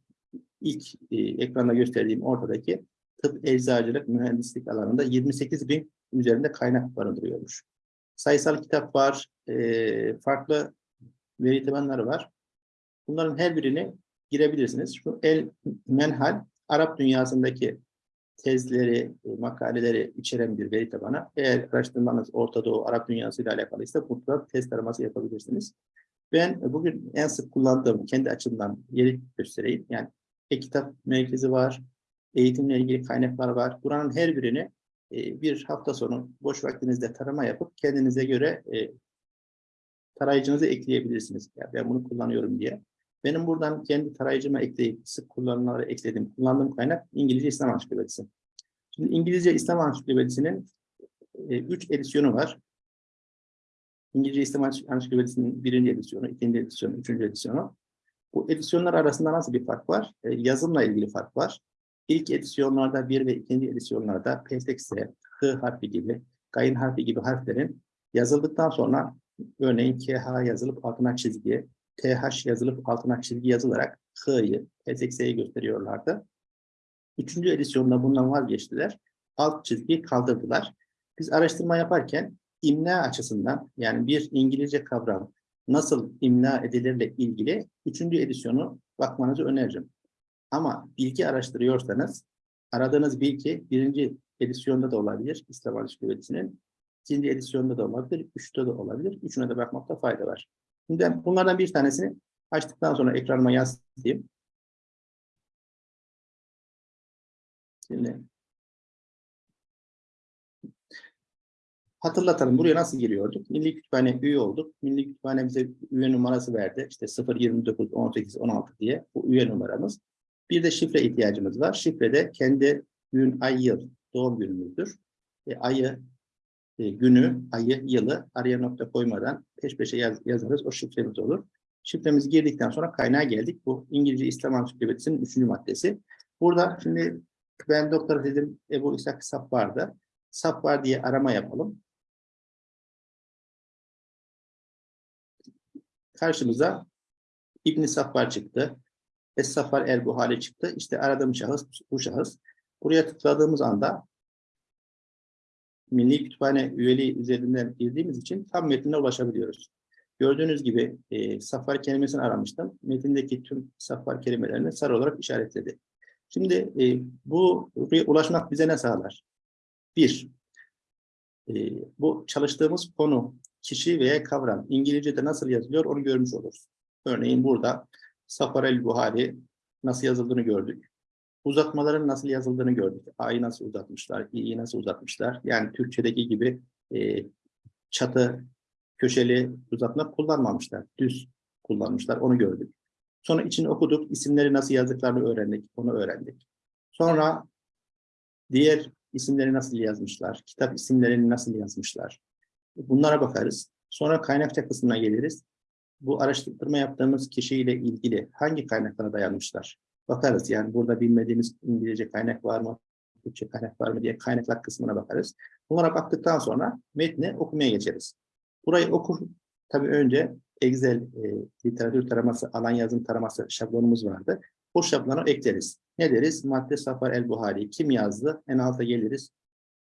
Speaker 1: ilk e, ekranda gösterdiğim ortadaki tıp, eczacılık, mühendislik alanında 28 bin üzerinde kaynak barındırıyormuş. Sayısal kitap var, e, farklı veri tabanları var. Bunların her birini girebilirsiniz. Şu el menhal, Arap dünyasındaki tezleri, e, makaleleri içeren bir veri tabanı. Eğer araştırmanız Orta Doğu, Arap dünyası ile alakalıysa mutlaka test araması yapabilirsiniz. Ben bugün en sık kullandığım kendi açımdan yeri göstereyim. Yani e-kitap merkezi var, eğitimle ilgili kaynaklar var. Buranın her birini e, bir hafta sonu boş vaktinizde tarama yapıp kendinize göre e, tarayıcınızı ekleyebilirsiniz. Ya ben bunu kullanıyorum diye. Benim buradan kendi tarayıcıma ekleyip sık kullanılanlara ekledim. Kullandığım kaynak İngilizce İslam Ansiklopedisi. Şimdi İngilizce İslam Ansiklopedisi'nin 3 edisyonu var. İngilizce İslam Ansiklopedisi'nin birinci edisyonu, ikinci edisyonu, üçüncü edisyonu. Bu edisyonlar arasında nasıl bir fark var? E, yazımla ilgili fark var. İlk edisyonlarda bir ve ikinci edisyonlarda PTX, H harfi gibi, Gayın harfi gibi harflerin yazıldıktan sonra örneğin KH yazılıp altına çizgi, TH yazılıp altına çizgi yazılarak H'yı, PTX'yi gösteriyorlardı. Üçüncü edisyonda bundan vazgeçtiler. Alt çizgiyi kaldırdılar. Biz araştırma yaparken imla açısından yani bir İngilizce kavram nasıl imla edilirle ilgili üçüncü edisyonu bakmanızı öneririm. Ama bilgi araştırıyorsanız aradığınız bilgi birinci edisyonda da olabilir İslam Ansiklopedisi'nin, ikinci edisyonda da olabilir, üçte de olabilir. Üçüne de bakmakta fayda var. Şimdi bunlardan bir tanesini açtıktan sonra ekranıma yansıtayım. Şimdi hatırlatalım. Buraya nasıl giriyorduk? Milli Kütüphane üye olduk. Milli Kütüphane bize üye numarası verdi. İşte 0, 29, 18, 16 diye bu üye numaramız. Bir de şifre ihtiyacımız var. Şifre de kendi gün, ay, yıl, doğum günümüzdür. E, ayı, e, günü, ayı, yılı araya nokta koymadan peş peşe yaz, yazarız. O şifremiz olur. Şifremizi girdikten sonra kaynağa geldik. Bu İngilizce İslam Ansiklopedisi'nin üçüncü maddesi. Burada şimdi ben doktor dedim Ebu İshak Sap vardı. Sap var diye arama yapalım. Karşımıza İbn-i Saffar çıktı. Es-Safar el-Buhari çıktı. İşte aradığım şahıs bu şahıs. Buraya tıkladığımız anda Milli Kütüphane üyeliği üzerinden girdiğimiz için tam metnine ulaşabiliyoruz. Gördüğünüz gibi e, Safar kelimesini aramıştım. Metindeki tüm Safar kelimelerini sarı olarak işaretledi. Şimdi e, bu ulaşmak bize ne sağlar? Bir, e, bu çalıştığımız konu, kişi veya kavram İngilizce'de nasıl yazılıyor onu görmüş oluruz. Örneğin burada Safar el-Buhari nasıl yazıldığını gördük. Uzatmaların nasıl yazıldığını gördük. A'yı nasıl uzatmışlar, İ'yi nasıl uzatmışlar. Yani Türkçedeki gibi e, çatı, köşeli uzatma kullanmamışlar. Düz kullanmışlar, onu gördük. Sonra içini okuduk, isimleri nasıl yazdıklarını öğrendik, onu öğrendik. Sonra diğer isimleri nasıl yazmışlar, kitap isimlerini nasıl yazmışlar. Bunlara bakarız. Sonra kaynakça kısmına geliriz bu araştırma yaptığımız kişiyle ilgili hangi kaynaklara dayanmışlar? Bakarız yani burada bilmediğimiz İngilizce kaynak var mı, Türkçe kaynak var mı diye kaynaklar kısmına bakarız. Bunlara baktıktan sonra metni okumaya geçeriz. Burayı okur, tabii önce Excel e, literatür taraması, alan yazım taraması şablonumuz vardı. O şablonu ekleriz. Ne deriz? Madde Safar El Buhari. Kim yazdı? En alta geliriz.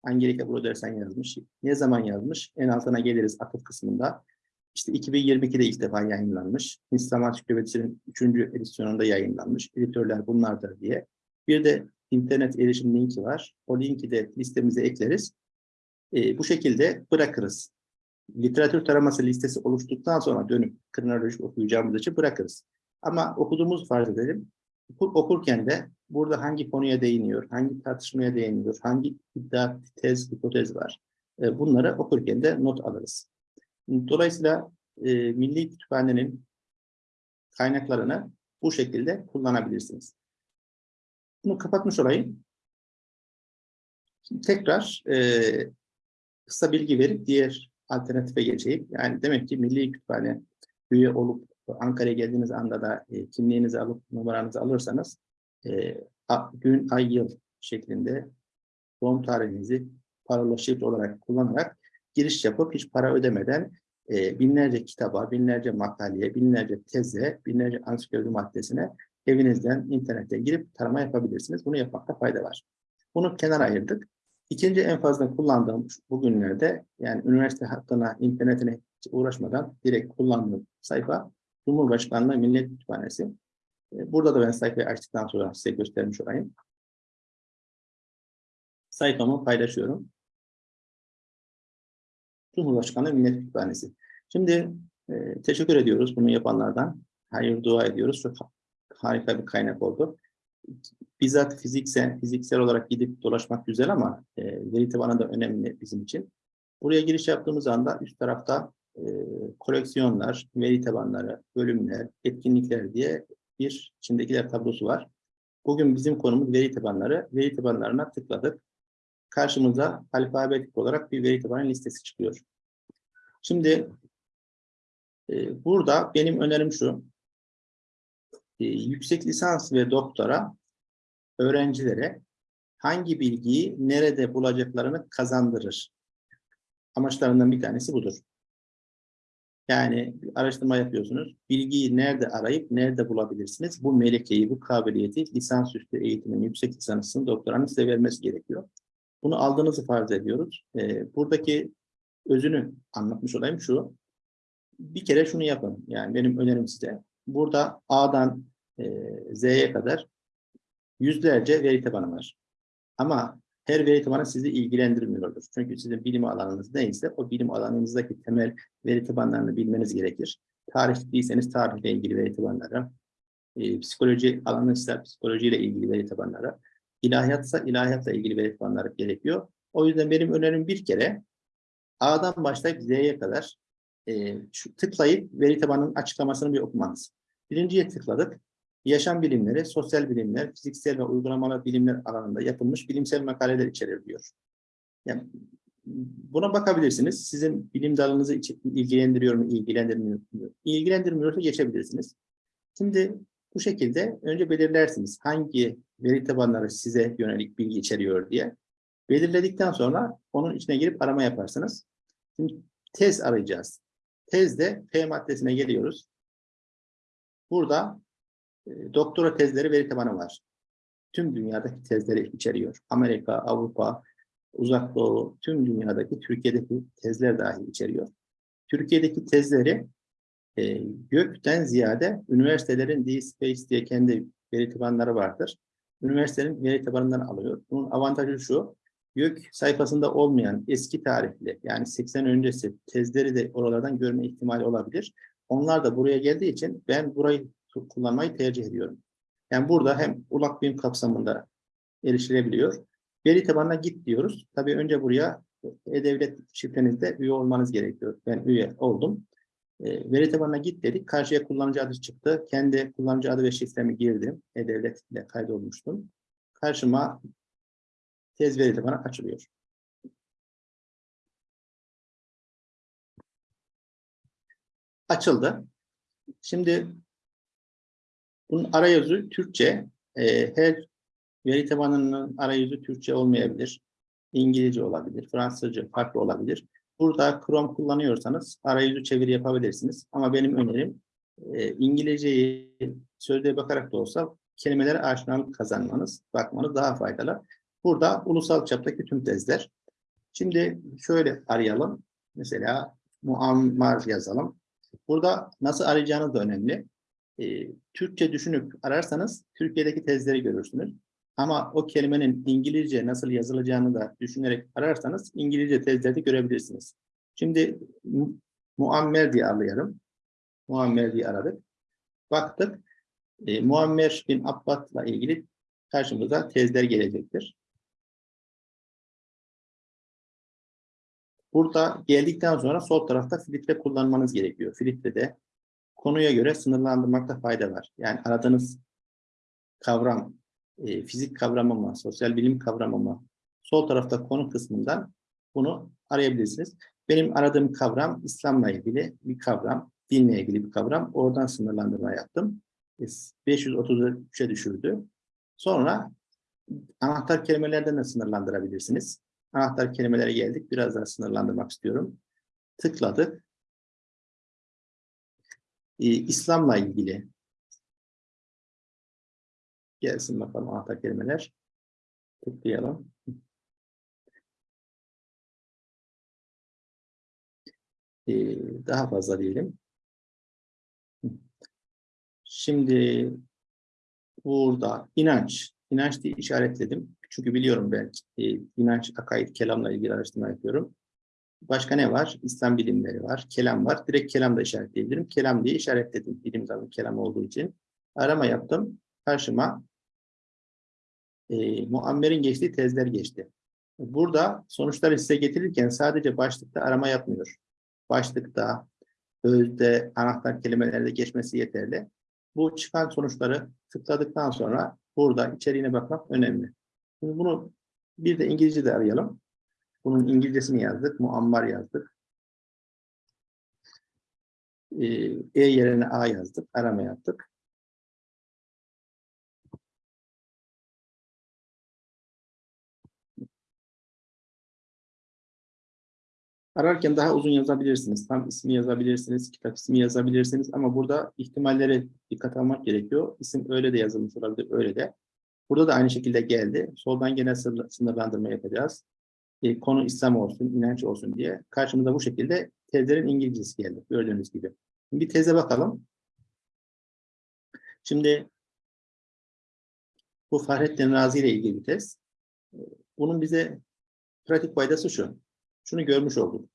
Speaker 1: Angelika Brodersen yazmış. Ne zaman yazmış? En altına geliriz atıf kısmında. İşte 2022'de ilk defa yayınlanmış. İslam Ansiklopedisi'nin 3. edisyonunda yayınlanmış. Editörler bunlardır diye. Bir de internet erişim linki var. O linki de listemize ekleriz. E, bu şekilde bırakırız. Literatür taraması listesi oluştuktan sonra dönüp kronolojik okuyacağımız için bırakırız. Ama okuduğumuz farz edelim. Okur, okurken de burada hangi konuya değiniyor, hangi tartışmaya değiniyor, hangi iddia, tez, hipotez var. E, bunları okurken de not alırız. Dolayısıyla e, Milli Kütüphane'nin kaynaklarını bu şekilde kullanabilirsiniz. Bunu kapatmış olayım. Şimdi tekrar e, kısa bilgi verip diğer alternatife geçeyim. Yani demek ki Milli Kütüphane üye olup Ankara'ya geldiğiniz anda da e, kimliğinizi alıp numaranızı alırsanız e, gün, ay, yıl şeklinde doğum tarihinizi parola şifre olarak kullanarak giriş yapıp hiç para ödemeden e, binlerce kitaba, binlerce makaleye, binlerce teze, binlerce ansiklopedi maddesine evinizden internete girip tarama yapabilirsiniz. Bunu yapmakta fayda var. Bunu kenara ayırdık. İkinci en fazla kullandığım bugünlerde yani üniversite hattına, internetine uğraşmadan direkt kullandığım sayfa Cumhurbaşkanlığı Millet Kütüphanesi. Burada da ben sayfayı açtıktan sonra size göstermiş olayım. Sayfamı paylaşıyorum. Cumhurbaşkanı Millet Kütüphanesi. Şimdi e, teşekkür ediyoruz bunu yapanlardan. Hayır dua ediyoruz. Çok harika bir kaynak oldu. bizzat fiziksel, fiziksel olarak gidip dolaşmak güzel ama e, veri tabanı da önemli bizim için. Buraya giriş yaptığımız anda üst tarafta e, koleksiyonlar, veri tabanları, bölümler, etkinlikler diye bir içindekiler tablosu var. Bugün bizim konumuz veri tabanları. Veri tabanlarına tıkladık. Karşımıza alfabetik olarak bir veri tabanı listesi çıkıyor. Şimdi e, burada benim önerim şu. E, yüksek lisans ve doktora öğrencilere hangi bilgiyi nerede bulacaklarını kazandırır. Amaçlarından bir tanesi budur. Yani araştırma yapıyorsunuz. Bilgiyi nerede arayıp nerede bulabilirsiniz? Bu melekeyi, bu kabiliyeti lisansüstü eğitimin, yüksek lisansının doktoranın size vermesi gerekiyor. Bunu aldığınızı farz ediyoruz. Ee, buradaki özünü anlatmış olayım şu. Bir kere şunu yapın. Yani benim önerim size. Burada A'dan e, Z'ye kadar yüzlerce veri tabanı var. Ama her veri tabanı sizi ilgilendirmiyordur. Çünkü sizin bilim alanınız neyse o bilim alanınızdaki temel veri tabanlarını bilmeniz gerekir. Tarihliyseniz tarihle ilgili veri tabanları, e, psikoloji alanıysa psikolojiyle ilgili veri tabanları, ilahiyatsa ilahiyatla ilgili veri tabanları gerekiyor. O yüzden benim önerim bir kere A'dan başlayıp Z'ye kadar e, şu tıklayıp veri tabanının açıklamasını bir okumanız. Birinciye tıkladık. Yaşam bilimleri, sosyal bilimler, fiziksel ve uygulamalı bilimler alanında yapılmış bilimsel makaleler içerir diyor. Yani buna bakabilirsiniz. Sizin bilim dalınızı ilgilendiriyor mu, ilgilendirmiyor mu? İlgilendirmiyorsa geçebilirsiniz. Şimdi bu şekilde önce belirlersiniz hangi veri tabanları size yönelik bilgi içeriyor diye. Belirledikten sonra onun içine girip arama yaparsınız. Şimdi tez arayacağız. Tezde P maddesine geliyoruz. Burada e, doktora tezleri veri tabanı var. Tüm dünyadaki tezleri içeriyor. Amerika, Avrupa, Uzak Doğu, tüm dünyadaki, Türkiye'deki tezler dahi içeriyor. Türkiye'deki tezleri e, gökten ziyade üniversitelerin DSpace diye kendi veri tabanları vardır. Üniversitenin veri tabanından alıyor. Bunun avantajı şu, YÖK sayfasında olmayan eski tarihli yani 80 öncesi tezleri de oralardan görme ihtimali olabilir. Onlar da buraya geldiği için ben burayı kullanmayı tercih ediyorum. Yani burada hem ulak bilim kapsamında erişilebiliyor. Veri tabanına git diyoruz. Tabii önce buraya e-devlet şifrenizde üye olmanız gerekiyor. Ben üye oldum. E, veri tabanına git dedik. Karşıya kullanıcı adı çıktı. Kendi kullanıcı adı ve şifremi girdim. E-devlet ile kaydolmuştum. Karşıma tez veri tabanı açılıyor. Açıldı. Şimdi bunun arayüzü Türkçe. E, her veri tabanının arayüzü Türkçe olmayabilir. İngilizce olabilir, Fransızca farklı olabilir. Burada Chrome kullanıyorsanız arayüzü çeviri yapabilirsiniz. Ama benim önerim e, İngilizceyi sözlüğe bakarak da olsa kelimelere aşinalık kazanmanız, bakmanız daha faydalı. Burada ulusal çaptaki tüm tezler. Şimdi şöyle arayalım. Mesela muammar yazalım. Burada nasıl arayacağınız da önemli e, Türkçe düşünüp ararsanız Türkiye'deki tezleri görürsünüz. Ama o kelimenin İngilizce nasıl yazılacağını da düşünerek ararsanız İngilizce tezleri görebilirsiniz. Şimdi mu Muammer diye arayalım. Muammer diye aradık. Baktık. E, Muammer bin Abbad'la ilgili karşımıza tezler gelecektir. Burada geldikten sonra sol tarafta filtre kullanmanız gerekiyor. Filtrede konuya göre sınırlandırmakta fayda var. Yani aradığınız kavram, e, fizik kavramı mı, sosyal bilim kavramı mı, sol tarafta konu kısmından bunu arayabilirsiniz. Benim aradığım kavram İslam'la ilgili bir kavram, dinle ilgili bir kavram. Oradan sınırlandırma yaptım. 533'e düşürdü. Sonra anahtar kelimelerden de sınırlandırabilirsiniz. Anahtar kelimelere geldik. Biraz daha sınırlandırmak istiyorum. Tıkladık e, İslam'la ilgili gelsin bakalım anahtar kelimeler. Tıklayalım. E, daha fazla diyelim. Şimdi burada inanç. İnanç diye işaretledim. Çünkü biliyorum ben e, inanç, akaid, kelamla ilgili araştırma yapıyorum. Başka ne var? İslam bilimleri var. Kelam var. Direkt kelam da işaretleyebilirim. Kelam diye işaretledim. Bilim dalı kelam olduğu için. Arama yaptım. Karşıma e, muammerin geçtiği tezler geçti. Burada sonuçları size getirirken sadece başlıkta arama yapmıyor. Başlıkta, özde, anahtar kelimelerde geçmesi yeterli. Bu çıkan sonuçları tıkladıktan sonra burada içeriğine bakmak önemli. Şimdi bunu bir de İngilizce'de arayalım. Bunun İngilizcesini yazdık, muammer yazdık. Ee, E yerine A yazdık, arama yaptık. Ararken daha uzun yazabilirsiniz. Tam ismi yazabilirsiniz, kitap ismi yazabilirsiniz ama burada ihtimalleri dikkat almak gerekiyor. İsim öyle de yazılmış olabilir, öyle de. Burada da aynı şekilde geldi. Soldan gene sınır- sınırlandırma yapacağız. E, konu İslam olsun, inanç olsun diye. Karşımıza bu şekilde tezlerin İngilizcesi geldi. Gördüğünüz gibi. Bir teze bakalım. Şimdi bu Fahrettin Razi ile ilgili bir tez. Bunun bize pratik faydası şu. Şunu görmüş olduk.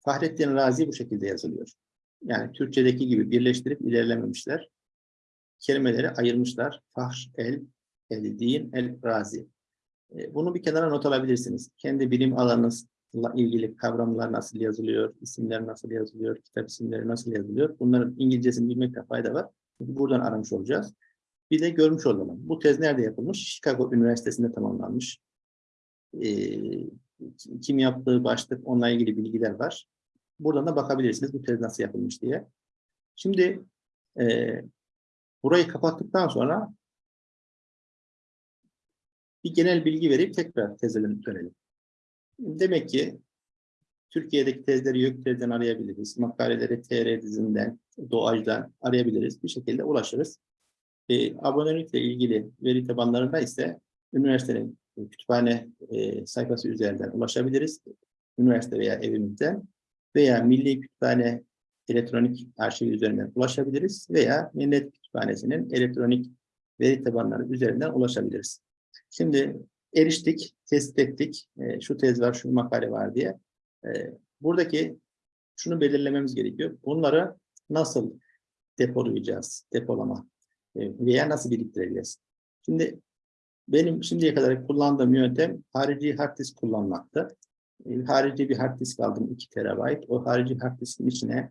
Speaker 1: Fahrettin Razi bu şekilde yazılıyor. Yani Türkçedeki gibi birleştirip ilerlememişler. Kelimeleri ayırmışlar. Fahr, el, el, din, el, razi. E, Bunu bir kenara not alabilirsiniz. Kendi bilim alanınızla ilgili kavramlar nasıl yazılıyor, isimler nasıl yazılıyor, kitap isimleri nasıl yazılıyor. Bunların İngilizcesini bilmekte fayda var. Buradan aramış olacağız. Bir de görmüş olalım. Bu tez nerede yapılmış? Chicago Üniversitesi'nde tamamlanmış. Ee, kim yaptığı başlık, onunla ilgili bilgiler var. Buradan da bakabilirsiniz bu tez nasıl yapılmış diye. Şimdi e, burayı kapattıktan sonra bir genel bilgi verip tekrar teze dönelim. Demek ki Türkiye'deki tezleri YÖK tezden arayabiliriz. Makaleleri TR dizinden, Doğac'dan arayabiliriz. Bir şekilde ulaşırız. E, abonelikle ilgili veri tabanlarında ise üniversitenin kütüphane e, sayfası üzerinden ulaşabiliriz. Üniversite veya evimizden veya Milli Kütüphane elektronik arşivi üzerinden ulaşabiliriz veya Millet Kütüphanesi'nin elektronik veri tabanları üzerinden ulaşabiliriz. Şimdi eriştik, tespit ettik. E, şu tez var, şu makale var diye. E, buradaki şunu belirlememiz gerekiyor. Bunları nasıl depolayacağız, depolama e, veya nasıl biriktireceğiz? Şimdi benim şimdiye kadar kullandığım yöntem harici hard disk kullanmaktı. E, harici bir hard disk aldım 2 terabayt. O harici hard diskin içine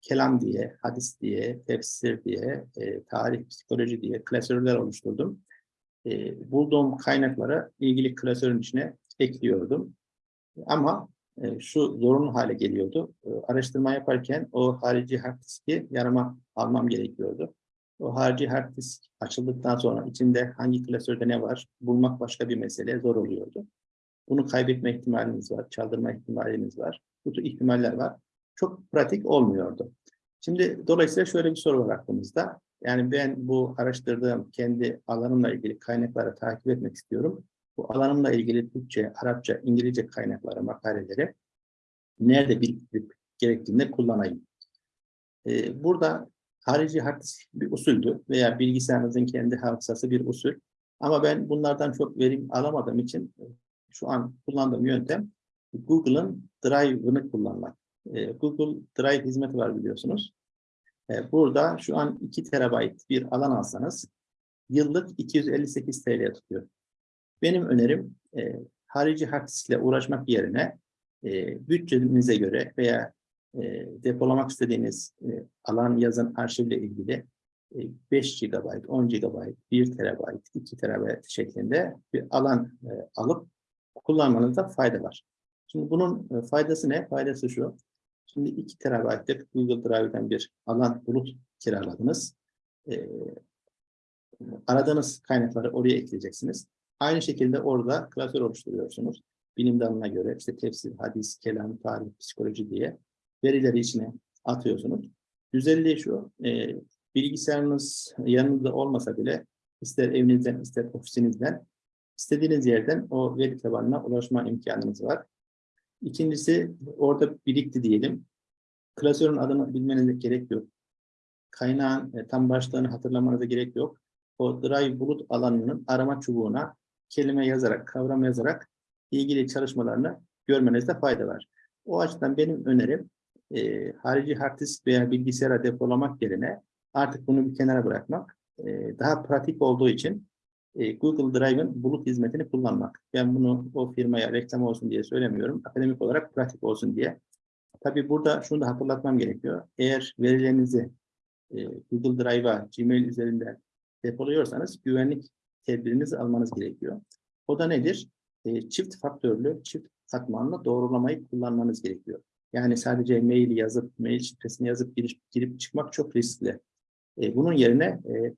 Speaker 1: kelam diye, hadis diye, tefsir diye, e, tarih, psikoloji diye klasörler oluşturdum. E, bulduğum kaynaklara ilgili klasörün içine ekliyordum. Ama e, şu zorunlu hale geliyordu. E, araştırma yaparken o harici hard diski yanıma almam gerekiyordu. O harici hard disk açıldıktan sonra içinde hangi klasörde ne var bulmak başka bir mesele zor oluyordu. Bunu kaybetme ihtimaliniz var, çaldırma ihtimaliniz var. Bu tür ihtimaller var. Çok pratik olmuyordu. Şimdi dolayısıyla şöyle bir soru var aklımızda. Yani ben bu araştırdığım kendi alanımla ilgili kaynakları takip etmek istiyorum. Bu alanımla ilgili Türkçe, Arapça, İngilizce kaynakları, makaleleri nerede biriktirip gerektiğinde kullanayım. Ee, burada harici hard disk bir usuldü veya bilgisayarınızın kendi hafızası bir usul. Ama ben bunlardan çok verim alamadığım için e, şu an kullandığım yöntem Google'ın Drive'ını kullanmak. E, Google Drive hizmeti var biliyorsunuz. E, burada şu an 2 terabayt bir alan alsanız yıllık 258 TL tutuyor. Benim önerim harici hard diskle uğraşmak yerine bütçenize göre veya e, depolamak istediğiniz e, alan yazın arşivle ilgili e, 5 GB, 10 GB, 1 TB, 2 TB şeklinde bir alan e, alıp kullanmanızda fayda var. Şimdi bunun e, faydası ne? Faydası şu. Şimdi 2 TB'lık Google Drive'den bir alan bulut kiraladınız. E, aradığınız kaynakları oraya ekleyeceksiniz. Aynı şekilde orada klasör oluşturuyorsunuz. Bilim dalına göre işte tefsir, hadis, kelam, tarih, psikoloji diye verileri içine atıyorsunuz. Güzelliği şu, e, bilgisayarınız yanınızda olmasa bile ister evinizden ister ofisinizden istediğiniz yerden o veri tabanına ulaşma imkanınız var. İkincisi orada birikti diyelim. Klasörün adını bilmenize gerek yok. Kaynağın e, tam başlığını hatırlamanıza gerek yok. O Drive bulut alanının arama çubuğuna kelime yazarak, kavram yazarak ilgili çalışmalarını görmenizde fayda var. O açıdan benim önerim e, harici hard disk veya bilgisayara depolamak yerine artık bunu bir kenara bırakmak e, daha pratik olduğu için e, Google Drive'ın bulut hizmetini kullanmak. Ben bunu o firmaya reklam olsun diye söylemiyorum. Akademik olarak pratik olsun diye. Tabii burada şunu da hatırlatmam gerekiyor. Eğer verilerinizi e, Google Drive'a, Gmail üzerinden depoluyorsanız güvenlik tedbirinizi almanız gerekiyor. O da nedir? E, çift faktörlü, çift katmanlı doğrulamayı kullanmanız gerekiyor. Yani sadece mail yazıp, mail şifresini yazıp girip, girip çıkmak çok riskli. E, bunun yerine e,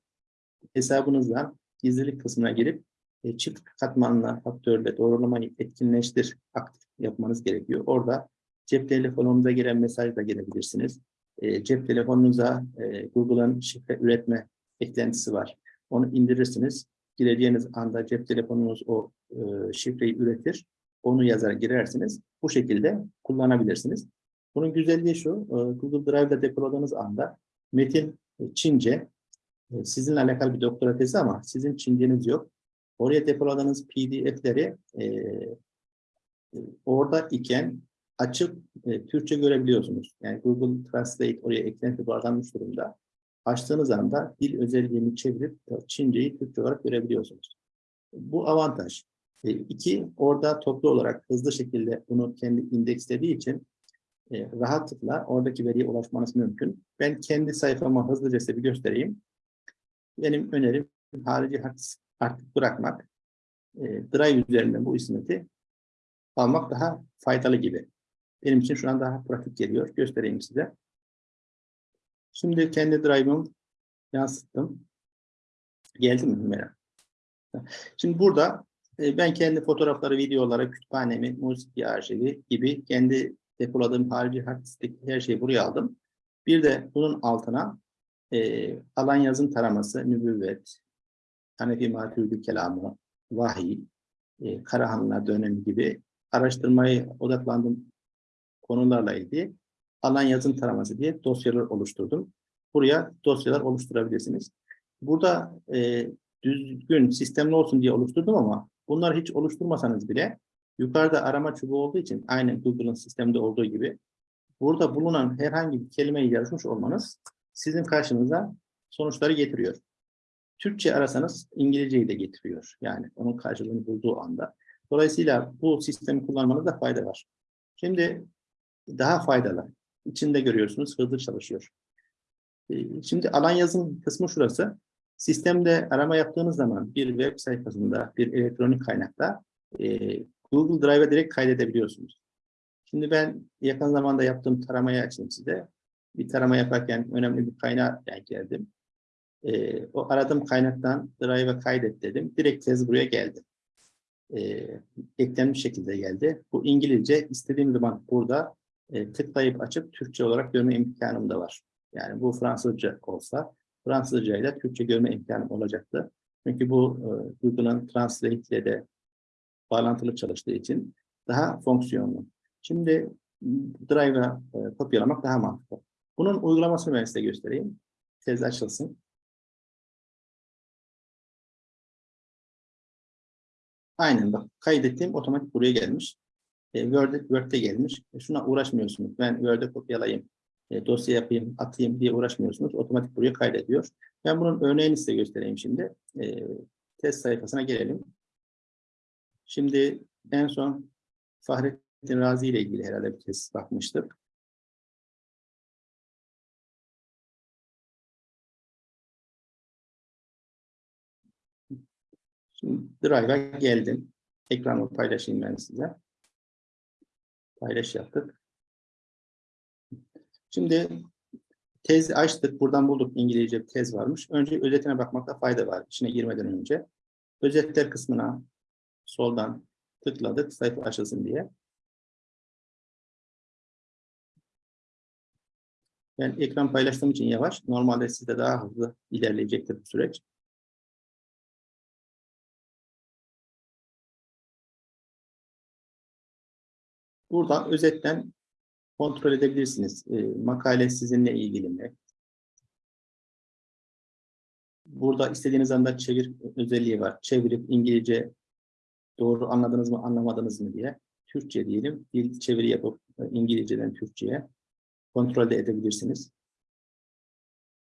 Speaker 1: hesabınızdan gizlilik kısmına girip e, çift katmanlı faktörle doğrulamayı etkinleştir, aktif yapmanız gerekiyor. Orada cep telefonunuza gelen mesaj da gelebilirsiniz. E, cep telefonunuza e, Google'ın şifre üretme eklentisi var. Onu indirirsiniz. Gireceğiniz anda cep telefonunuz o e, şifreyi üretir. Onu yazar girersiniz. Bu şekilde kullanabilirsiniz. Bunun güzelliği şu, e, Google Drive'da depoladığınız anda metin e, Çince, e, sizinle alakalı bir doktora tezi ama sizin Çinceniz yok. Oraya depoladığınız PDF'leri e, orada iken açıp e, Türkçe görebiliyorsunuz. Yani Google Translate oraya eklenti bağlanmış durumda. Açtığınız anda dil özelliğini çevirip Çinceyi Türkçe olarak görebiliyorsunuz. Bu avantaj. E, iki, orada toplu olarak hızlı şekilde bunu kendi indekslediği için e, rahatlıkla oradaki veriye ulaşmanız mümkün. Ben kendi sayfama hızlıca size bir göstereyim. Benim önerim harici artık bırakmak. E, Drive üzerinden bu hizmeti almak daha faydalı gibi. Benim için şu an daha pratik geliyor. Göstereyim size. Şimdi kendi Drive'ımı yansıttım. Geldi mi Hümeyra? Şimdi burada ben kendi fotoğrafları, videoları, kütüphanemi, müzik arşivi gibi kendi depoladığım harici hard diskteki her şeyi buraya aldım. Bir de bunun altına e, alan yazım taraması, nübüvvet, Hanefi Maturidi kelamı, vahiy, e, Karahanlılar dönemi gibi araştırmayı odaklandığım konularla ilgili alan yazım taraması diye dosyalar oluşturdum. Buraya dosyalar oluşturabilirsiniz. Burada e, düzgün, sistemli olsun diye oluşturdum ama bunları hiç oluşturmasanız bile yukarıda arama çubuğu olduğu için aynı Google'ın sistemde olduğu gibi burada bulunan herhangi bir kelimeyi yazmış olmanız sizin karşınıza sonuçları getiriyor. Türkçe arasanız İngilizceyi de getiriyor. Yani onun karşılığını bulduğu anda. Dolayısıyla bu sistemi kullanmanızda fayda var. Şimdi daha faydalı. İçinde görüyorsunuz hızlı çalışıyor. Ee, şimdi alan yazım kısmı şurası. Sistemde arama yaptığınız zaman bir web sayfasında, bir elektronik kaynakta e, Google Drive'a direkt kaydedebiliyorsunuz. Şimdi ben yakın zamanda yaptığım taramayı açayım size. Bir tarama yaparken önemli bir kaynağa geldim. E, o aradığım kaynaktan Drive'a kaydet dedim. Direkt tez buraya geldi. E, eklenmiş şekilde geldi. Bu İngilizce istediğim zaman burada e, tıklayıp açıp Türkçe olarak görme imkanım da var. Yani bu Fransızca olsa Fransızca ile Türkçe görme imkanım olacaktı. Çünkü bu e, Google'ın Translate ile de bağlantılı çalıştığı için daha fonksiyonlu. Şimdi Drive'a e, kopyalamak daha mantıklı. Bunun uygulamasını ben size göstereyim. Tez açılsın. Aynen bak kaydettiğim otomatik buraya gelmiş. E, Word'e, Word'e gelmiş. E, şuna uğraşmıyorsunuz. Ben Word'e kopyalayayım, e, dosya yapayım, atayım diye uğraşmıyorsunuz. Otomatik buraya kaydediyor. Ben bunun örneğini size göstereyim şimdi. E, test sayfasına gelelim. Şimdi en son Fahrettin Razi ile ilgili herhalde bir test bakmıştık. Şimdi Drive'a geldim. Ekranı paylaşayım ben size. Paylaş yaptık. Şimdi tez açtık. Buradan bulduk İngilizce bir tez varmış. Önce özetine bakmakta fayda var. İçine girmeden önce. Özetler kısmına soldan tıkladık. Sayfa açılsın diye. Ben ekran paylaştığım için yavaş. Normalde sizde daha hızlı ilerleyecektir bu süreç. Buradan özetten kontrol edebilirsiniz. E, makale sizinle ilgili mi? Burada istediğiniz anda çevir özelliği var. Çevirip İngilizce doğru anladınız mı, anlamadınız mı diye. Türkçe diyelim. Dil çeviri yapıp e, İngilizceden Türkçe'ye kontrol de edebilirsiniz.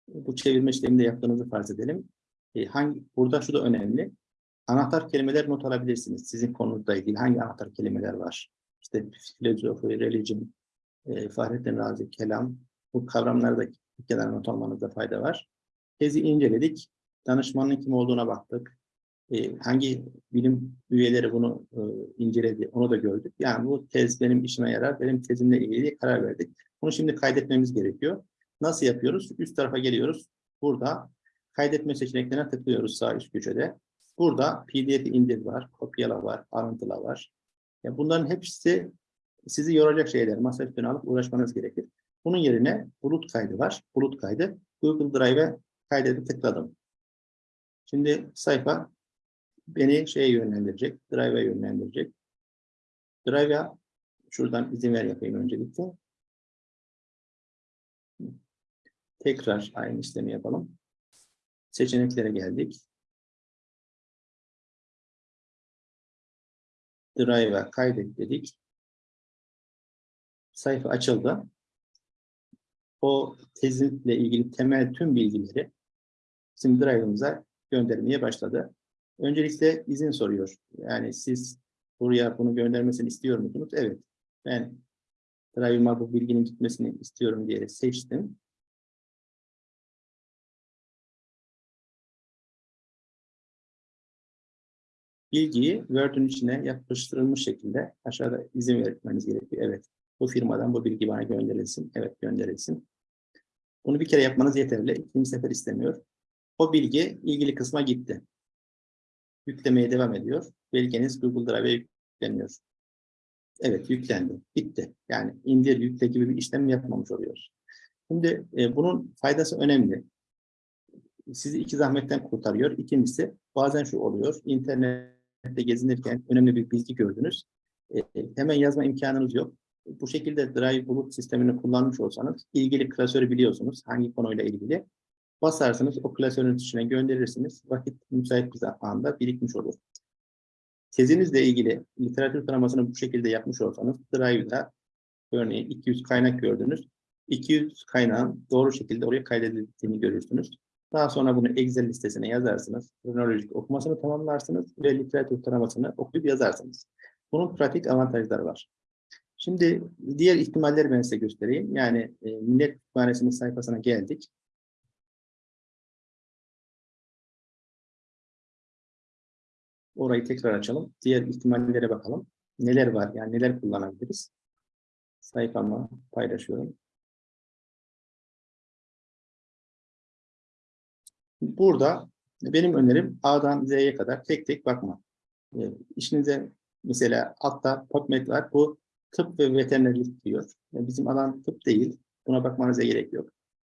Speaker 1: Bu çevirme işlemini de yaptığınızı farz edelim. E, hangi, burada şu da önemli. anahtar kelimeler not alabilirsiniz. Sizin konunuzla ilgili hangi anahtar kelimeler var? İşte filozofi, religion, e, Fahrettin Razi, kelam. Bu kavramları da bir kenara not almanızda fayda var. Tezi inceledik. Danışmanın kim olduğuna baktık. E, hangi bilim üyeleri bunu e, inceledi onu da gördük. Yani bu tez benim işime yarar, benim tezimle ilgili karar verdik. Bunu şimdi kaydetmemiz gerekiyor. Nasıl yapıyoruz? Üst tarafa geliyoruz. Burada kaydetme seçeneklerine tıklıyoruz sağ üst köşede. Burada PDF indir var, kopyala var, alıntıla var. Ya bunların hepsi sizi yoracak şeyler. Masa üstüne alıp uğraşmanız gerekir. Bunun yerine bulut kaydı var. Bulut kaydı. Google Drive'e kaydedip tıkladım. Şimdi sayfa beni şeye yönlendirecek, Drive'e yönlendirecek. Drive'a şuradan izin ver yapayım öncelikle. Tekrar aynı işlemi yapalım. Seçeneklere geldik. Drive'a kaydet dedik. Sayfa açıldı. O tezinle ilgili temel tüm bilgileri bizim Drive'ımıza göndermeye başladı. Öncelikle izin soruyor. Yani siz buraya bunu göndermesini istiyor musunuz? Evet. Ben Drive'ıma bu bilginin gitmesini istiyorum diye seçtim. bilgiyi Word'ün içine yapıştırılmış şekilde aşağıda izin vermeniz gerekiyor. Evet, bu firmadan bu bilgi bana gönderilsin. Evet, gönderilsin. Bunu bir kere yapmanız yeterli. İkinci sefer istemiyor. O bilgi ilgili kısma gitti. Yüklemeye devam ediyor. Belgeniz Google Drive'e yükleniyor. Evet, yüklendi. Bitti. Yani indir, yükle gibi bir işlem yapmamış oluyoruz. Şimdi e, bunun faydası önemli. Sizi iki zahmetten kurtarıyor. İkincisi bazen şu oluyor. İnternet gezinirken önemli bir bilgi gördünüz. E, hemen yazma imkanınız yok. Bu şekilde Drive bulut sistemini kullanmış olsanız ilgili klasörü biliyorsunuz. Hangi konuyla ilgili. Basarsınız o klasörün içine gönderirsiniz. Vakit müsait bir anda birikmiş olur. Tezinizle ilgili literatür taramasını bu şekilde yapmış olsanız Drive'da örneğin 200 kaynak gördünüz. 200 kaynağın doğru şekilde oraya kaydedildiğini görürsünüz. Daha sonra bunu Excel listesine yazarsınız. Kronolojik okumasını tamamlarsınız ve literatür taramasını okuyup yazarsınız. Bunun pratik avantajları var. Şimdi diğer ihtimalleri ben size göstereyim. Yani e, Millet Kütüphanesi'nin sayfasına geldik. Orayı tekrar açalım. Diğer ihtimallere bakalım. Neler var? Yani neler kullanabiliriz? Sayfamı paylaşıyorum. Burada benim önerim A'dan Z'ye kadar tek tek bakma. E, işinize mesela altta PubMed var. Bu tıp ve veterinerlik diyor. Yani bizim alan tıp değil. Buna bakmanıza gerek yok.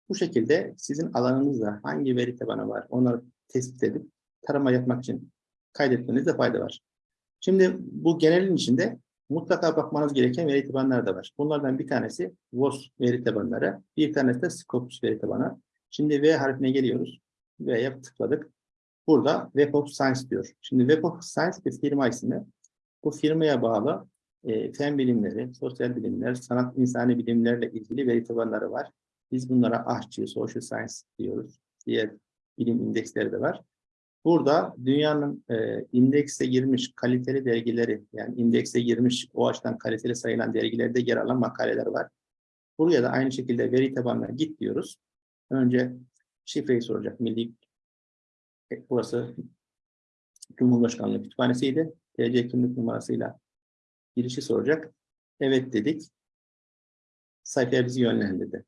Speaker 1: Bu şekilde sizin alanınızda hangi veri tabanı var onları tespit edip tarama yapmak için kaydetmenizde fayda var. Şimdi bu genelin içinde mutlaka bakmanız gereken veri tabanları da var. Bunlardan bir tanesi WOS veri tabanları, bir tanesi de Scopus veri tabanı. Şimdi V harfine geliyoruz. V'ye tıkladık. Burada Web of Science diyor. Şimdi Web of Science bir firma ismi. Bu firmaya bağlı e, fen bilimleri, sosyal bilimler, sanat insani bilimlerle ilgili veri tabanları var. Biz bunlara AHÇI, Social Science diyoruz. Diğer bilim indeksleri de var. Burada dünyanın e, indekse girmiş kaliteli dergileri, yani indekse girmiş o açıdan kaliteli sayılan dergilerde yer alan makaleler var. Buraya da aynı şekilde veri tabanına git diyoruz. Önce şifreyi soracak. Milli e, burası Cumhurbaşkanlığı kütüphanesiydi. TC kimlik numarasıyla girişi soracak. Evet dedik. Sayfaya bizi yönlendirdi.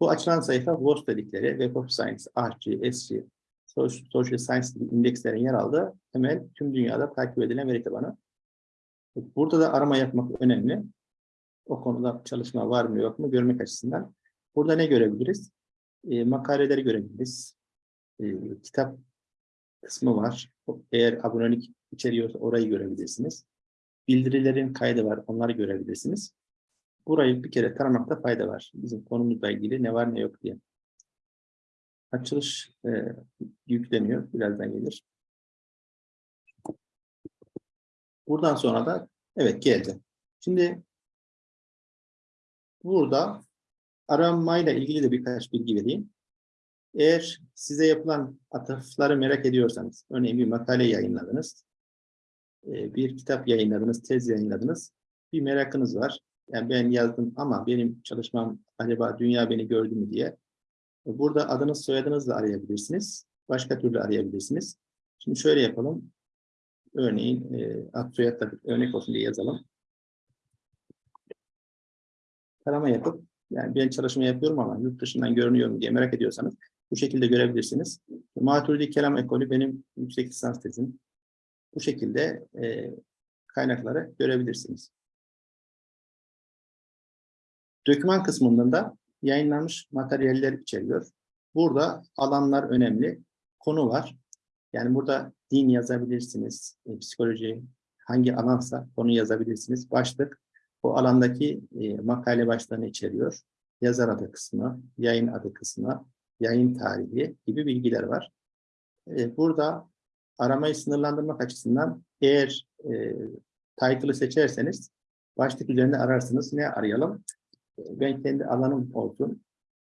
Speaker 1: Bu açılan sayfa WOS dedikleri Web of Science, ARCI, SC, Social Science indekslerin yer aldığı temel tüm dünyada takip edilen veri tabanı. Burada da arama yapmak önemli. O konuda çalışma var mı yok mu görmek açısından. Burada ne görebiliriz? E, makaleleri görebiliriz. E, kitap kısmı var. Eğer abonelik içeriyorsa orayı görebilirsiniz. Bildirilerin kaydı var. Onları görebilirsiniz. Burayı bir kere taramakta fayda var. Bizim konumuzla ilgili ne var ne yok diye. Açılış e, yükleniyor. Birazdan gelir. Buradan sonra da evet geldi. Şimdi burada aramayla ilgili de birkaç bilgi vereyim. Eğer size yapılan atıfları merak ediyorsanız, örneğin bir makale yayınladınız, e, bir kitap yayınladınız, tez yayınladınız, bir merakınız var. Yani ben yazdım ama benim çalışmam acaba dünya beni gördü mü diye. Burada adınız soyadınızla arayabilirsiniz. Başka türlü arayabilirsiniz. Şimdi şöyle yapalım. Örneğin e, ad soyadla örnek olsun diye yazalım. Tarama yapıp yani ben çalışma yapıyorum ama yurt dışından görünüyor mu diye merak ediyorsanız bu şekilde görebilirsiniz. Maturidi Kelam Ekolü benim yüksek lisans tezim. Bu şekilde e, kaynakları görebilirsiniz. Döküman kısmından da yayınlanmış materyaller içeriyor. Burada alanlar önemli. Konu var. Yani burada din yazabilirsiniz, e, psikoloji, hangi alansa konu yazabilirsiniz. Başlık o alandaki e, makale başlığını içeriyor. Yazar adı kısmı, yayın adı kısmı, yayın tarihi gibi bilgiler var. E, burada aramayı sınırlandırmak açısından eğer e, title'ı seçerseniz başlık üzerinde ararsınız. Ne arayalım? E, Ben kendi alanım olsun.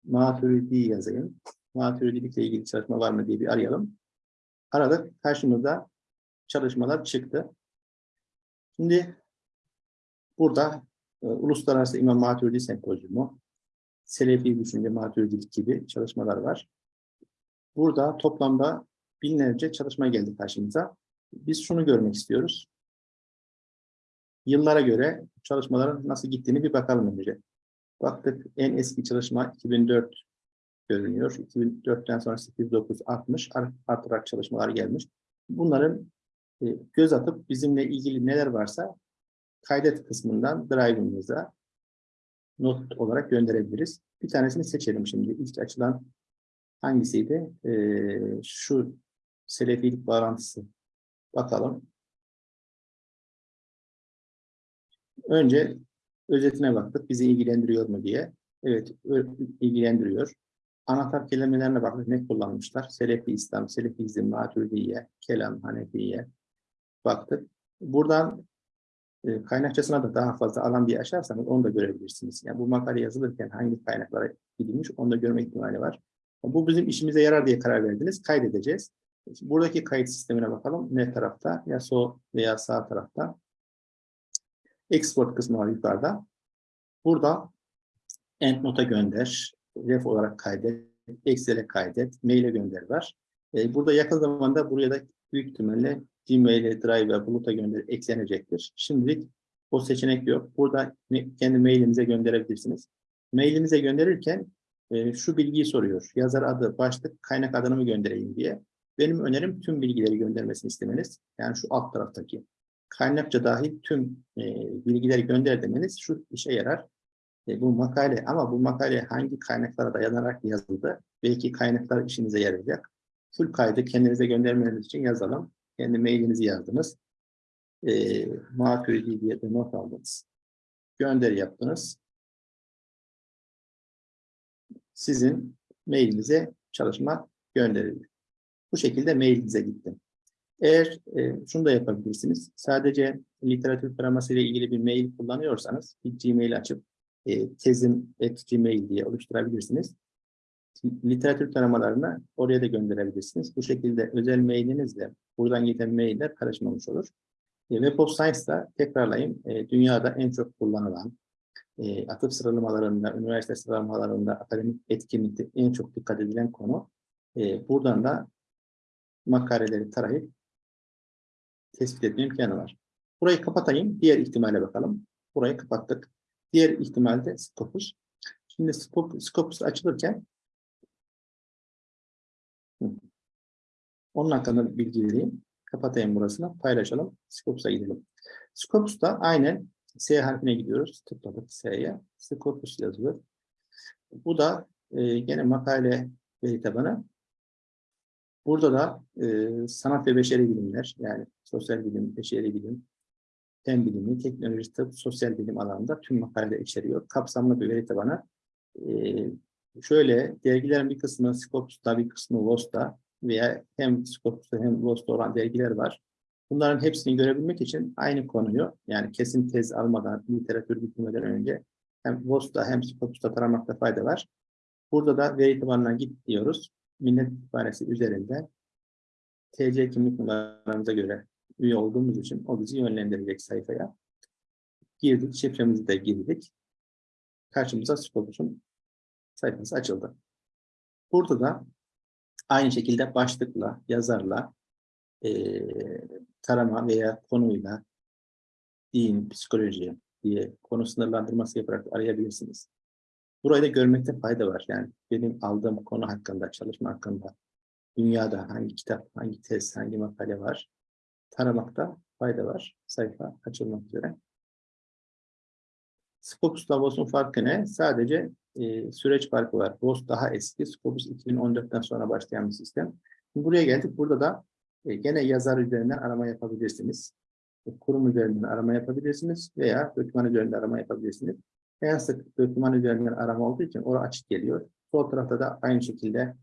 Speaker 1: Maturidi yazayım. Maturidilikle ilgili çalışma var mı diye bir arayalım. Aradık. Karşımıza çalışmalar çıktı. Şimdi burada e, Uluslararası İmam Maturidi Sempozyumu, Selefi Düşünce Maturidilik gibi çalışmalar var. Burada toplamda binlerce çalışma geldi karşımıza. Biz şunu görmek istiyoruz. Yıllara göre çalışmaların nasıl gittiğini bir bakalım önce. Baktık en eski çalışma 2004 görünüyor. 2004'ten sonra 8, 9, 60 art- artarak çalışmalar gelmiş. Bunların e, göz atıp bizimle ilgili neler varsa kaydet kısmından drive'ımıza not olarak gönderebiliriz. Bir tanesini seçelim şimdi. İlk açılan hangisiydi? Ee, şu selefilik bağlantısı. Bakalım. Önce özetine baktık. Bizi ilgilendiriyor mu diye. Evet, ilgilendiriyor. Anahtar kelimelerine baktık. Ne kullanmışlar? Selefi İslam, Selefizm, Maturidiye, Kelam, Hanefiye baktık. Buradan e, kaynakçasına da daha fazla alan bir açarsanız onu da görebilirsiniz. Yani bu makale yazılırken hangi kaynaklara gidilmiş onu da görme ihtimali var. Bu bizim işimize yarar diye karar verdiniz. Kaydedeceğiz. Buradaki kayıt sistemine bakalım. Ne tarafta? Ya sol veya sağ tarafta. Export kısmı var yukarıda. Burada endnote'a gönder, ref olarak kaydet, Excel'e kaydet, mail'e gönder var. E, burada yakın zamanda buraya da büyük ihtimalle Gmail'e, Drive'a, Bulut'a gönder eklenecektir. Şimdilik o seçenek yok. Burada kendi mailinize gönderebilirsiniz. Mailinize gönderirken e, şu bilgiyi soruyor. Yazar adı, başlık, kaynak adını mı göndereyim diye. Benim önerim tüm bilgileri göndermesini istemeniz. Yani şu alt taraftaki kaynakça dahil tüm e, bilgileri gönder demeniz şu işe yarar. E, bu makale ama bu makale hangi kaynaklara dayanarak yazıldı? Belki kaynaklar işinize yarayacak. Full kaydı kendinize göndermeniz için yazalım. Kendi mailinizi yazdınız. E, Maturidi diye de not aldınız. Gönderi yaptınız. Sizin mailinize çalışma gönderildi. Bu şekilde mailinize gitti. Eğer e, şunu da yapabilirsiniz. Sadece literatür taraması ile ilgili bir mail kullanıyorsanız bir Gmail açıp e, tezim at gmail diye oluşturabilirsiniz. Literatür taramalarını oraya da gönderebilirsiniz. Bu şekilde özel mailinizle buradan giden mailler karışmamış olur. E, Web of Science'da tekrarlayayım. E, dünyada en çok kullanılan e, atıf sıralamalarında, üniversite sıralamalarında akademik etkinlikte en çok dikkat edilen konu. E, buradan da makaleleri tarayıp tespit etme imkanı var. Burayı kapatayım. Diğer ihtimale bakalım. Burayı kapattık. Diğer ihtimalde Scopus. Şimdi Scop- Scopus açılırken onun hakkında bilgi vereyim. Kapatayım burasını. Paylaşalım. Scopus'a gidelim. Scopus'ta aynen S harfine gidiyoruz. Tıkladık S'ye. Scopus yazıyor. Bu da e, gene makale veri tabanı. Burada da e, sanat ve beşeri bilimler, yani sosyal bilim, beşeri bilim, fen bilimi, teknoloji, tıp, sosyal bilim alanında tüm makaleler içeriyor. Kapsamlı bir veri tabanı. E, şöyle, dergilerin bir kısmı Scopus'ta, bir kısmı VOS'ta veya hem Scopus'ta hem VOS'ta olan dergiler var. Bunların hepsini görebilmek için aynı konuyu, yani kesin tez almadan, literatür bitirmeden önce hem VOS'ta hem Scopus'ta taramakta fayda var. Burada da veri tabanına git diyoruz. Millet Kütüphanesi üzerinde TC kimlik numaramıza göre üye olduğumuz için o bizi yönlendirecek sayfaya. Girdik, şifremizi de girdik. Karşımıza Scopus'un sayfası açıldı. Burada da aynı şekilde başlıkla, yazarla, eee, tarama veya konuyla, din, psikoloji diye konu sınırlandırması yaparak arayabilirsiniz. Burayı da görmekte fayda var. Yani benim aldığım konu hakkında, çalışma hakkında, dünyada hangi kitap, hangi tez, hangi makale var, taramakta fayda var. Sayfa açılmak üzere. Scopus'la VOS'un farkı ne? Sadece e, süreç farkı var. VOS daha eski. Scopus 2014'ten sonra başlayan bir sistem. Buraya geldik. Burada da e, gene yazar üzerinden arama yapabilirsiniz. E, kurum üzerinden arama yapabilirsiniz veya doküman üzerinden arama yapabilirsiniz. En sık doküman üzerinden arama olduğu için orası açık geliyor. Sol tarafta da aynı şekilde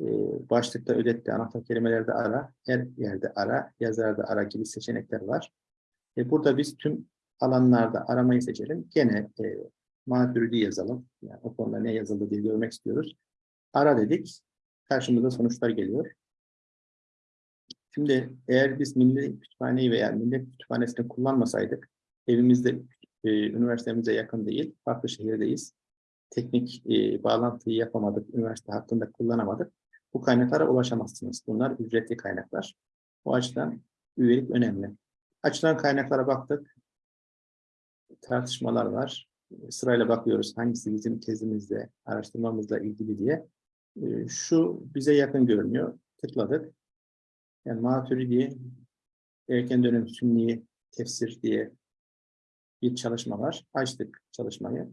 Speaker 1: e, başlıkta özetle anahtar kelimelerde ara, her yerde ara, yazarda ara gibi seçenekler var. E, burada biz tüm alanlarda aramayı seçelim. Gene e, maturidi yazalım. Yani o konuda ne yazıldı diye görmek istiyoruz. Ara dedik. Karşımıza sonuçlar geliyor. Şimdi eğer biz Milli Kütüphaneyi veya Millet Kütüphanesi'ni kullanmasaydık, evimizde, e, üniversitemize yakın değil, farklı şehirdeyiz. Teknik e, bağlantıyı yapamadık, üniversite hakkında kullanamadık. Bu kaynaklara ulaşamazsınız. Bunlar ücretli kaynaklar. O açıdan üyelik önemli. Açılan kaynaklara baktık. Tartışmalar var. Sırayla bakıyoruz hangisi bizim tezimizle, araştırmamızla ilgili diye. E, Şu bize yakın görünüyor. Tıkladık. Yani Maturidi, erken dönem sünni tefsir diye bir çalışma var. Açtık çalışmayı.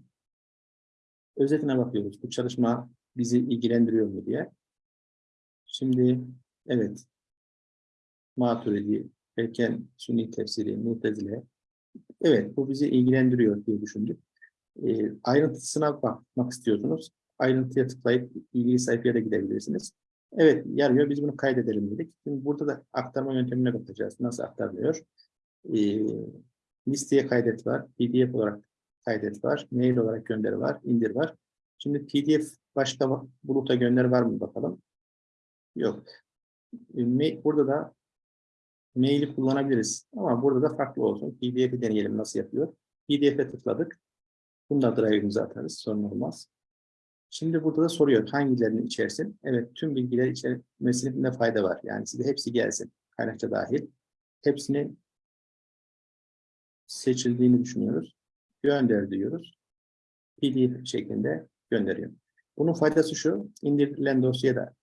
Speaker 1: Özetine bakıyoruz. Bu çalışma bizi ilgilendiriyor mu diye. Şimdi evet Maturidi, erken sünni tefsiri, mutezile. Evet bu bizi ilgilendiriyor diye düşündük. E, ayrıntısına bakmak istiyorsunuz. Ayrıntıya tıklayıp ilgili sayfaya da gidebilirsiniz. Evet, yarıyor. Biz bunu kaydedelim dedik. Şimdi burada da aktarma yöntemine bakacağız. Nasıl aktarılıyor? Ee, listeye kaydet var. PDF olarak kaydet var. Mail olarak gönderi var. indir var. Şimdi PDF başka buluta gönder var mı bakalım. Yok. E, burada da maili kullanabiliriz. Ama burada da farklı olsun. PDF'i deneyelim nasıl yapıyor. PDF'e tıkladık. Bunu da drive'ımıza atarız. Sorun olmaz. Şimdi burada da soruyor hangilerini içersin? Evet tüm bilgiler içermesinde fayda var. Yani size hepsi gelsin. Kaynakça dahil. Hepsini seçildiğini düşünüyoruz. Gönder diyoruz. PDF şeklinde gönderiyor. Bunun faydası şu. indirilen dosyaya da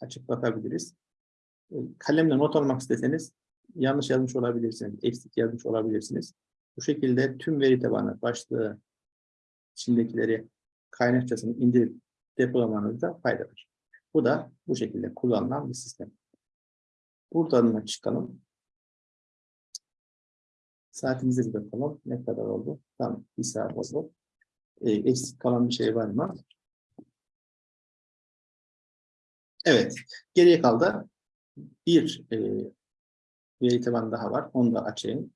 Speaker 1: açıp bakabiliriz. E, kalemle not almak isteseniz yanlış yazmış olabilirsiniz. Eksik yazmış olabilirsiniz. Bu şekilde tüm veri tabanı, başlığı, içindekileri kaynakçasını indirip depolamanızda fayda var. Bu da bu şekilde kullanılan bir sistem. Buradan da çıkalım. Saatimize bir bakalım. Ne kadar oldu? Tamam. Bir saat oldu. E, eksik kalan bir şey var mı? Evet. Geriye kaldı. Bir e, veri tabanı daha var. Onu da açayım.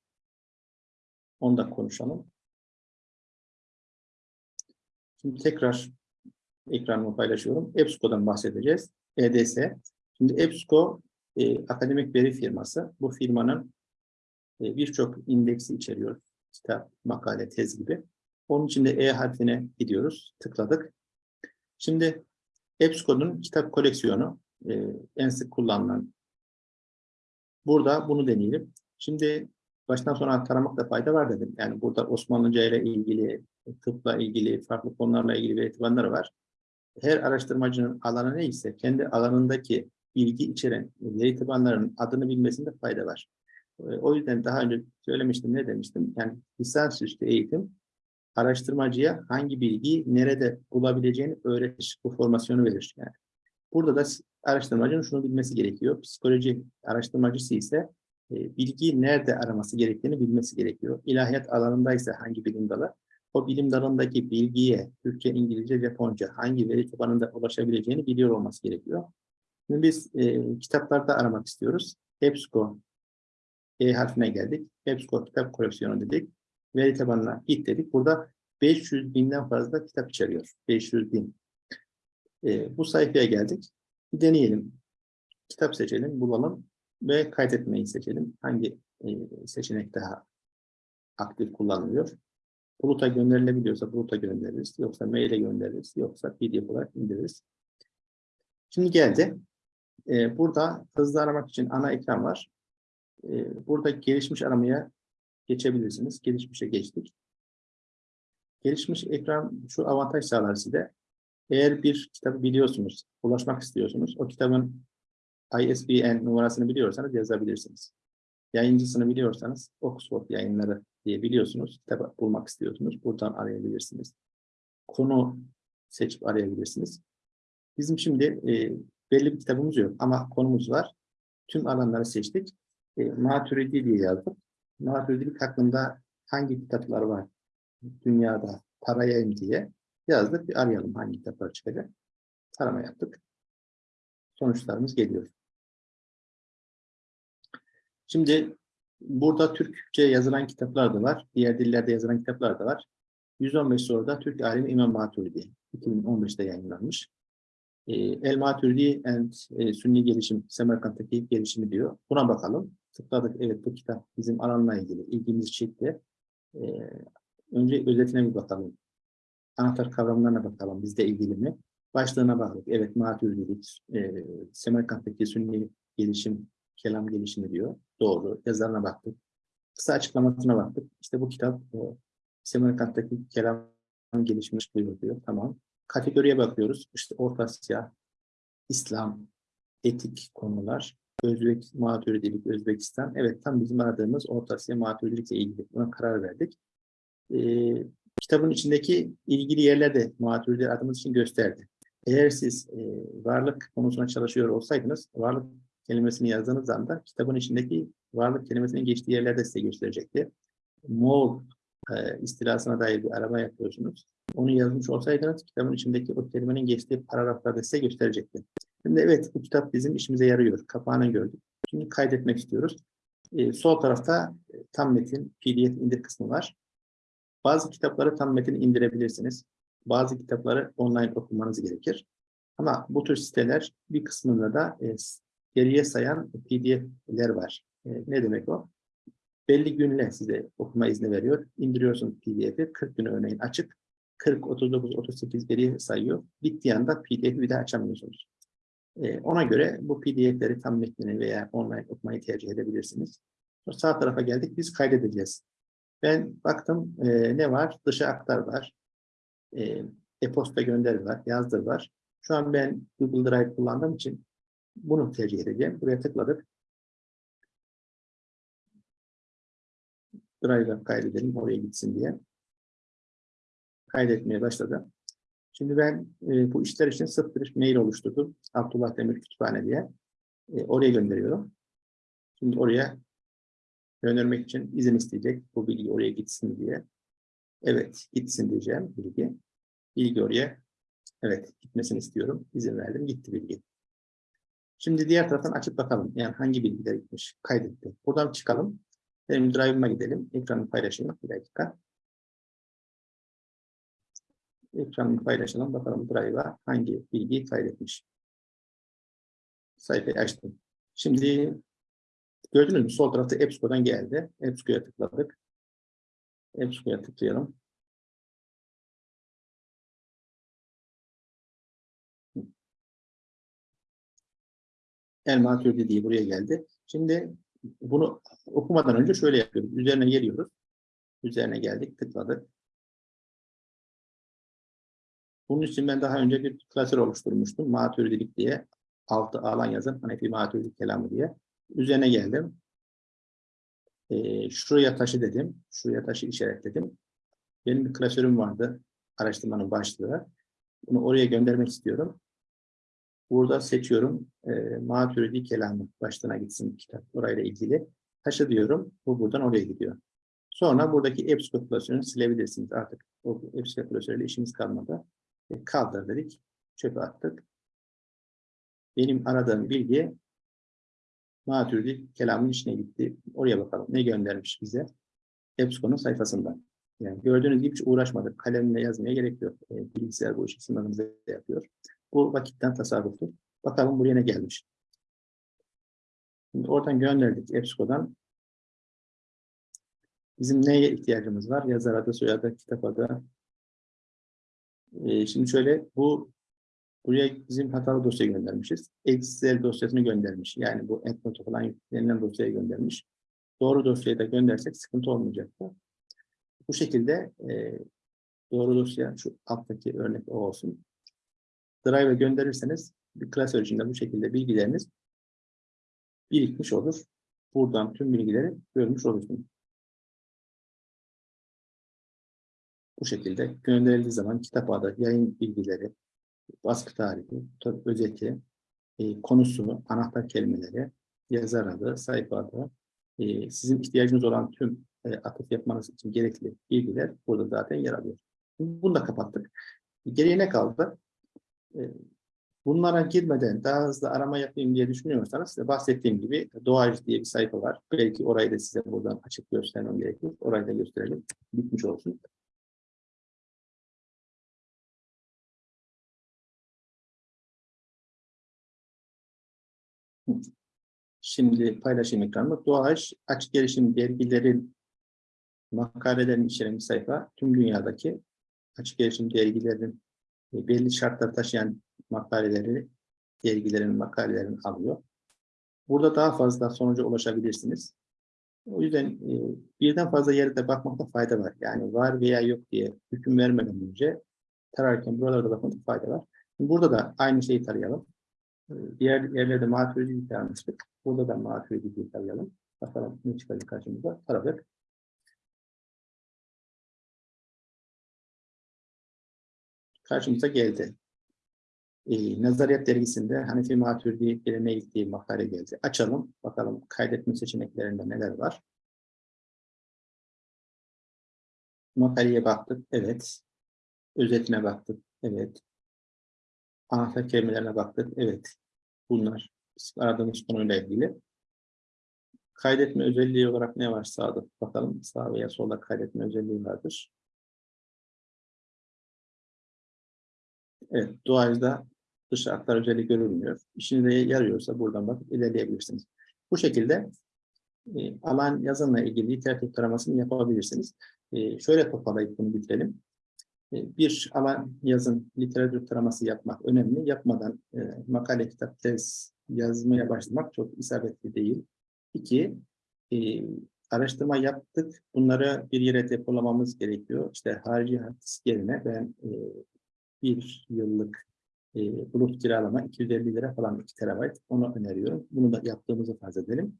Speaker 1: Onu da konuşalım. Şimdi tekrar ekranımı paylaşıyorum. EBSCO'dan bahsedeceğiz. EDS. Şimdi EBSCO e, akademik veri firması. Bu firmanın e, birçok indeksi içeriyor. Kitap, makale, tez gibi. Onun için de E harfine gidiyoruz. Tıkladık. Şimdi EBSCO'nun kitap koleksiyonu e, en sık kullanılan. Burada bunu deneyelim. Şimdi baştan sona taramakta fayda var dedim. Yani burada Osmanlıca ile ilgili, tıpla ilgili, farklı konularla ilgili veri tabanları var. Her araştırmacının alanı neyse, kendi alanındaki bilgi içeren veri tabanlarının adını bilmesinde fayda var. Ee, o yüzden daha önce söylemiştim, ne demiştim? Yani lisansüstü eğitim, araştırmacıya hangi bilgiyi nerede bulabileceğini öğretir, bu formasyonu verir. Yani burada da araştırmacının şunu bilmesi gerekiyor. Psikoloji araştırmacısı ise e, bilgiyi nerede araması gerektiğini bilmesi gerekiyor. İlahiyat alanındaysa hangi bilim dalı, o bilim dalındaki bilgiye Türkçe, İngilizce, Japonca hangi veri tabanında ulaşabileceğini biliyor olması gerekiyor. Şimdi biz e, kitaplarda aramak istiyoruz. EBSCO E harfine geldik. EBSCO kitap koleksiyonu dedik. Veri tabanına git dedik. Burada 500 binden fazla kitap içeriyor. 500 bin. E, bu sayfaya geldik. Bir deneyelim. Kitap seçelim, bulalım ve kaydetmeyi seçelim. Hangi e, seçenek daha aktif kullanılıyor? Buluta gönderilebiliyorsa buluta göndeririz. Yoksa maile göndeririz. Yoksa PDF olarak indiririz. Şimdi geldi. Ee, burada hızlı aramak için ana ekran var. Ee, burada gelişmiş aramaya geçebilirsiniz. Gelişmişe geçtik. Gelişmiş ekran şu avantaj sağlar size. Eğer bir kitabı biliyorsunuz, ulaşmak istiyorsunuz, o kitabın ISBN numarasını biliyorsanız yazabilirsiniz. Yayıncısını biliyorsanız Oxford yayınları diye biliyorsunuz. Kitabı bulmak istiyorsunuz. Buradan arayabilirsiniz. Konu seçip arayabilirsiniz. Bizim şimdi e, belli bir kitabımız yok ama konumuz var. Tüm alanları seçtik. E, Maturidi diye yazdık. Maturidilik hakkında hangi kitaplar var dünyada parayayım diye yazdık. Bir arayalım hangi kitaplar çıkacak. Tarama yaptık. Sonuçlarımız geliyor. Şimdi burada Türkçe yazılan kitaplar da var. Diğer dillerde yazılan kitaplar da var. 115 soruda Türk alimi İmam Maturidi. 2015'te yayınlanmış. E, El Maturidi and e, Sünni Gelişim, Semerkant'taki gelişimi diyor. Buna bakalım. Tıkladık. Evet bu kitap bizim alanla ilgili. ilgimizi çekti. E, önce özetine bir bakalım. Anahtar kavramlarına bakalım. Bizde ilgili mi? Başlığına baktık. Evet Maturidilik, e, Semerkant'taki Sünni Gelişim, Kelam Gelişimi diyor. Doğru. Yazarına baktık. Kısa açıklamasına baktık. İşte bu kitap e, Semerkant'taki Kelam gelişmiş diyor diyor. Tamam. Kategoriye bakıyoruz. İşte Orta Asya, İslam, etik konular, Özbek, Maturidilik, Özbekistan. Evet tam bizim aradığımız Orta Asya Maturidilikle ilgili. Buna karar verdik. Ee, kitabın içindeki ilgili yerler de Maturidi aradığımız için gösterdi. Eğer siz e, varlık konusuna çalışıyor olsaydınız, varlık kelimesini yazdığınız anda kitabın içindeki varlık kelimesinin geçtiği yerlerde size gösterecekti. Moğol e, istilasına dair bir araba yapıyorsunuz. Onu yazmış olsaydınız kitabın içindeki o kelimenin geçtiği paragraflarda size gösterecekti. Şimdi evet bu kitap bizim işimize yarıyor. Kapağını gördük. Şimdi kaydetmek istiyoruz. E, sol tarafta e, tam metin PDF indir kısmı var. Bazı kitapları tam metin indirebilirsiniz. Bazı kitapları online okumanız gerekir. Ama bu tür siteler bir kısmında da e, geriye sayan PDF'ler var. E, ne demek o? Belli günle size okuma izni veriyor. İndiriyorsunuz PDF'i. 40 gün örneğin açık. 40, 39, 38 geriye sayıyor. Bittiği anda PDF'i bir daha açamıyorsunuz. E, ona göre bu PDF'leri tam metnini veya online okumayı tercih edebilirsiniz. Sağ tarafa geldik. Biz kaydedeceğiz. Ben baktım e, ne var? Dışa aktar var. E, e-posta gönder var. Yazdır var. Şu an ben Google Drive kullandığım için bunu tercih edeceğim. Buraya tıkladık. Drive'a kaydedelim oraya gitsin diye. Kaydetmeye başladı. Şimdi ben e, bu işler için sırf bir mail oluşturdum. Abdullah Demir Kütüphane diye. E, oraya gönderiyorum. Şimdi oraya göndermek için izin isteyecek. Bu bilgi oraya gitsin diye. Evet, gitsin diyeceğim bilgi. Bilgi oraya, evet gitmesini istiyorum. İzin verdim, gitti bilgi. Şimdi diğer taraftan açıp bakalım. Yani hangi bilgiler gitmiş, kaydetti. Buradan çıkalım. Benim drive'ıma gidelim. Ekranı paylaşayım. Bir dakika. Ekranı paylaşalım. Bakalım drive'a hangi bilgiyi kaydetmiş. Sayfayı açtım. Şimdi gördünüz mü? Sol tarafta EBSCO'dan geldi. EBSCO'ya tıkladık. EBSCO'ya tıklayalım. El Maturidi diye buraya geldi. Şimdi bunu okumadan önce şöyle yapıyoruz. Üzerine geliyoruz. Üzerine geldik, tıkladık. Bunun için ben daha önce bir klasör oluşturmuştum. Maturidilik diye. Altı alan yazın. Hanefi Maturidilik kelamı diye. Üzerine geldim. Ee, şuraya taşı dedim. Şuraya taşı işaretledim. Benim bir klasörüm vardı. Araştırmanın başlığı. Bunu oraya göndermek istiyorum. Burada seçiyorum. E, Maturidi kelamı başlığına gitsin kitap. Orayla ilgili. Taşı diyorum. Bu buradan oraya gidiyor. Sonra buradaki EBSCO klasörünü silebilirsiniz. Artık o EBSCO klasörüyle işimiz kalmadı. E, kaldır dedik. Çöpe attık. Benim aradığım bilgi Maturidi kelamın içine gitti. Oraya bakalım. Ne göndermiş bize? EBSCO'nun sayfasından. Yani gördüğünüz gibi hiç uğraşmadık. Kalemle yazmaya gerek yok. E, bilgisayar bu işi sınavımızda yapıyor. Bu vakitten tasarruftur. Bakalım buraya ne gelmiş. Şimdi oradan gönderdik EBSCO'dan. Bizim neye ihtiyacımız var? Yazar adı, soyadı, kitap adı. Ee, şimdi şöyle bu buraya bizim hatalı dosya göndermişiz. Excel dosyasını göndermiş. Yani bu EndNote'a falan yüklenilen dosyaya göndermiş. Doğru dosyayı da göndersek sıkıntı olmayacaktı. Bu şekilde e, doğru dosya şu alttaki örnek o olsun. Drive'e gönderirseniz bir klasör içinde bu şekilde bilgileriniz birikmiş olur. Buradan tüm bilgileri görmüş olursunuz. Bu şekilde gönderildiği zaman kitap adı, yayın bilgileri, baskı tarihi, özeti, e, konusu, anahtar kelimeleri, yazar adı, sayfa adı, e, sizin ihtiyacınız olan tüm e, atıf yapmanız için gerekli bilgiler burada zaten yer alıyor. Bunu da kapattık. Geriye ne kaldı? E, bunlara girmeden daha hızlı arama yapayım diye düşünüyorsanız size bahsettiğim gibi Doğacı diye bir sayfa var. Belki orayı da size buradan açık göstermem gerekir. Orayı da gösterelim. Bitmiş olsun. Şimdi paylaşayım ekranımı. Doğaç açık erişim dergilerin makalelerin içeren bir sayfa. Tüm dünyadaki açık erişim dergilerin e, belli şartlar taşıyan makaleleri, dergilerin makalelerini alıyor. Burada daha fazla sonuca ulaşabilirsiniz. O yüzden e, birden fazla yerde bakmakta fayda var. Yani var veya yok diye hüküm vermeden önce tararken buralarda bakmakta fayda var. Burada da aynı şeyi tarayalım. E, diğer yerlerde maturidi taramıştık. Burada da maturidi tarayalım. Bakalım ne çıkacak karşımıza. Taradık. karşımıza geldi. Ee, Nazariyat dergisinde Hanefi Maturidi geleneğe ilgili makale geldi. Açalım, bakalım kaydetme seçeneklerinde neler var. Makaleye baktık, evet. Özetine baktık, evet. Anahtar kelimelerine baktık, evet. Bunlar aradığımız konuyla ilgili. Kaydetme özelliği olarak ne var sağda? Bakalım sağ veya solda kaydetme özelliği vardır. Evet, doğayda dış aktar özelliği görülmüyor. İşinize yarıyorsa buradan bakıp ilerleyebilirsiniz. Bu şekilde e, alan yazımla ilgili literatür taramasını yapabilirsiniz. E, şöyle toparlayıp bunu bitirelim. E, bir alan yazın literatür taraması yapmak önemli. Yapmadan e, makale, kitap, tez yazmaya başlamak çok isabetli değil. İki, e, araştırma yaptık. Bunları bir yere depolamamız gerekiyor. İşte harici hard yerine ben e, bir yıllık e, bulut kiralama 250 lira falan 2 terabayt. Onu öneriyorum. Bunu da yaptığımızı farz edelim.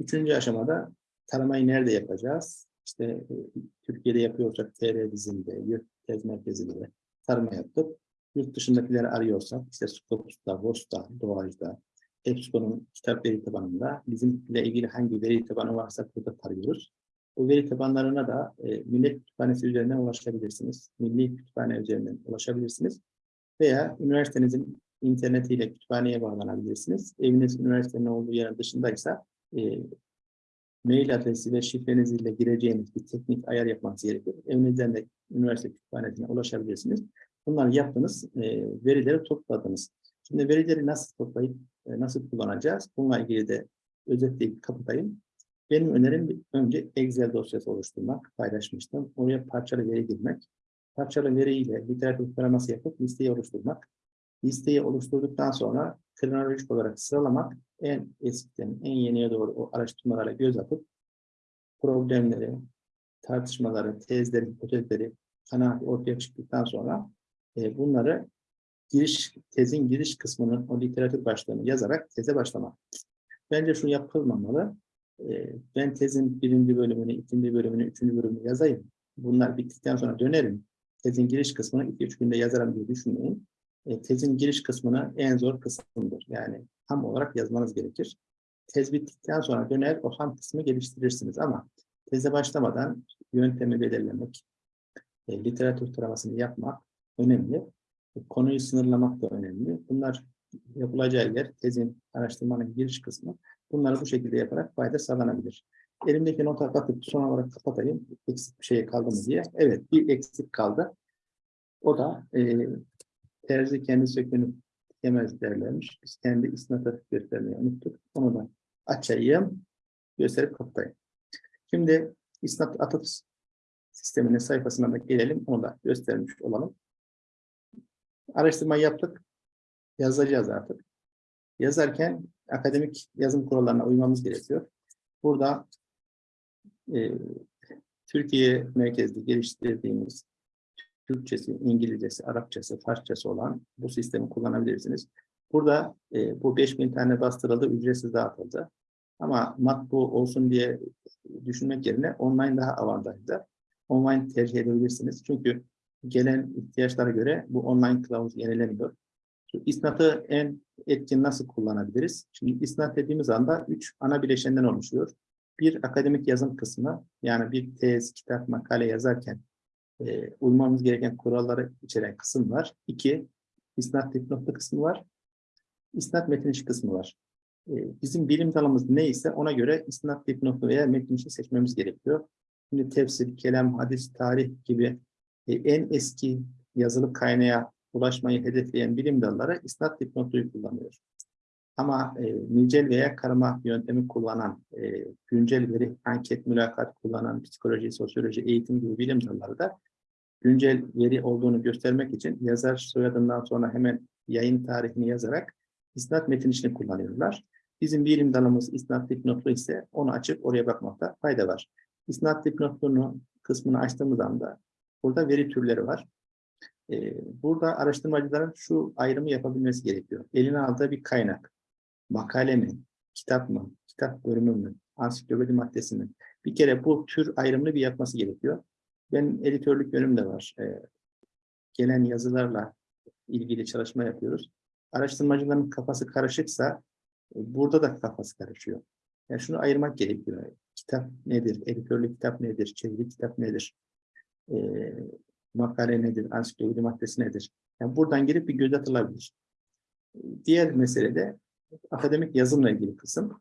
Speaker 1: Üçüncü aşamada taramayı nerede yapacağız? İşte e, Türkiye'de yapıyorsak TR dizinde, yurt tez merkezinde tarama yaptık. Yurt dışındakileri arıyorsak işte Scopus'ta, VOS'ta, Doğac'da, EBSCO'nun kitap veri tabanında bizimle ilgili hangi veri tabanı varsa burada tarıyoruz. O veri tabanlarına da e, Millet Kütüphanesi üzerinden ulaşabilirsiniz. Milli Kütüphane üzerinden ulaşabilirsiniz. Veya üniversitenizin internetiyle kütüphaneye bağlanabilirsiniz. Eviniz üniversitenin olduğu yerin dışındaysa e, mail adresi ve şifrenizle gireceğiniz bir teknik ayar yapmanız gerekir. Evinizden de üniversite kütüphanesine ulaşabilirsiniz. Bunları yaptınız, e, verileri topladınız. Şimdi verileri nasıl toplayıp e, nasıl kullanacağız? Bununla ilgili de özetleyip kapatayım. Benim önerim önce Excel dosyası oluşturmak, paylaşmıştım. Oraya parçalı veri girmek. Parçalı veriyle literatür taraması yapıp listeyi oluşturmak. Listeyi oluşturduktan sonra kronolojik olarak sıralamak, en eskiden en yeniye doğru o araştırmalara göz atıp problemleri, tartışmaları, tezleri, hipotezleri kanaat ortaya çıktıktan sonra e, bunları giriş tezin giriş kısmının o literatür başlığını yazarak teze başlamak. Bence şu yapılmamalı. Ee, ben tezin birinci bölümünü, ikinci bölümünü, üçüncü bölümünü yazayım. Bunlar bittikten sonra dönerim. Tezin giriş kısmını iki üç günde yazarım diye düşünmeyin. E, tezin giriş kısmını en zor kısmıdır. Yani ham olarak yazmanız gerekir. Tez bittikten sonra döner o ham kısmı geliştirirsiniz ama teze başlamadan yöntemi belirlemek, e, literatür taramasını yapmak önemli. E, konuyu sınırlamak da önemli. Bunlar yapılacağı yer tezin, araştırmanın giriş kısmı. Bunları bu şekilde yaparak fayda sağlanabilir. Elimdeki nota katıp son olarak kapatayım. Eksik bir şey kaldı mı diye. Evet bir eksik kaldı. O da e, terzi kendi sökünü yemez derlermiş. Biz kendi isnatı göstermeyi unuttuk. Onu da açayım, gösterip kapatayım. Şimdi isnat atıf sisteminin sayfasına da gelelim. Onu da göstermiş olalım. Araştırma yaptık. Yazacağız artık. Yazarken akademik yazım kurallarına uymamız gerekiyor. Burada e, Türkiye merkezli geliştirdiğimiz Türkçesi, İngilizcesi, Arapçası, Farsçası olan bu sistemi kullanabilirsiniz. Burada e, bu 5000 tane bastırıldı, ücretsiz dağıtıldı. Ama matbu olsun diye düşünmek yerine online daha avantajlı. Online tercih edebilirsiniz. Çünkü gelen ihtiyaçlara göre bu online kılavuz yenileniyor. İsnatı en etkin nasıl kullanabiliriz? Şimdi isnat dediğimiz anda üç ana bileşenden oluşuyor. Bir akademik yazım kısmı, yani bir tez, kitap, makale yazarken e, uymamız gereken kuralları içeren kısım var. İki, isnat dipnotlu kısmı var. İsnat metin içi kısmı var. E, bizim bilim dalımız neyse ona göre isnat dipnotlu veya metin içi seçmemiz gerekiyor. Şimdi tefsir, kelam, hadis, tarih gibi e, en eski yazılı kaynağa ulaşmayı hedefleyen bilim dalları isnat dipnotluyu kullanıyor. Ama e, nicel veya karma yöntemi kullanan, e, güncel veri, anket, mülakat kullanan, psikoloji, sosyoloji, eğitim gibi bilim dalları da güncel veri olduğunu göstermek için yazar soyadından sonra hemen yayın tarihini yazarak isnat metin içini kullanıyorlar. Bizim bilim dalımız isnat dipnotlu ise onu açıp oraya bakmakta fayda var. İsnat dipnotluğunu kısmını açtığımız anda burada veri türleri var. Ee, burada araştırmacıların şu ayrımı yapabilmesi gerekiyor. Eline aldığı bir kaynak, makale mi, kitap mı, kitap bölümü mü, ansiklopedi maddesi mi? Bir kere bu tür ayrımını bir yapması gerekiyor. Ben editörlük yönüm de var. Ee, gelen yazılarla ilgili çalışma yapıyoruz. Araştırmacıların kafası karışıksa e, burada da kafası karışıyor. Yani şunu ayırmak gerekiyor. Kitap nedir? Editörlük kitap nedir? Çeviri kitap nedir? Ee, makale nedir? Ansiklopedi maddesi nedir? Yani buradan girip bir göz atılabilir. Diğer mesele de akademik yazımla ilgili kısım.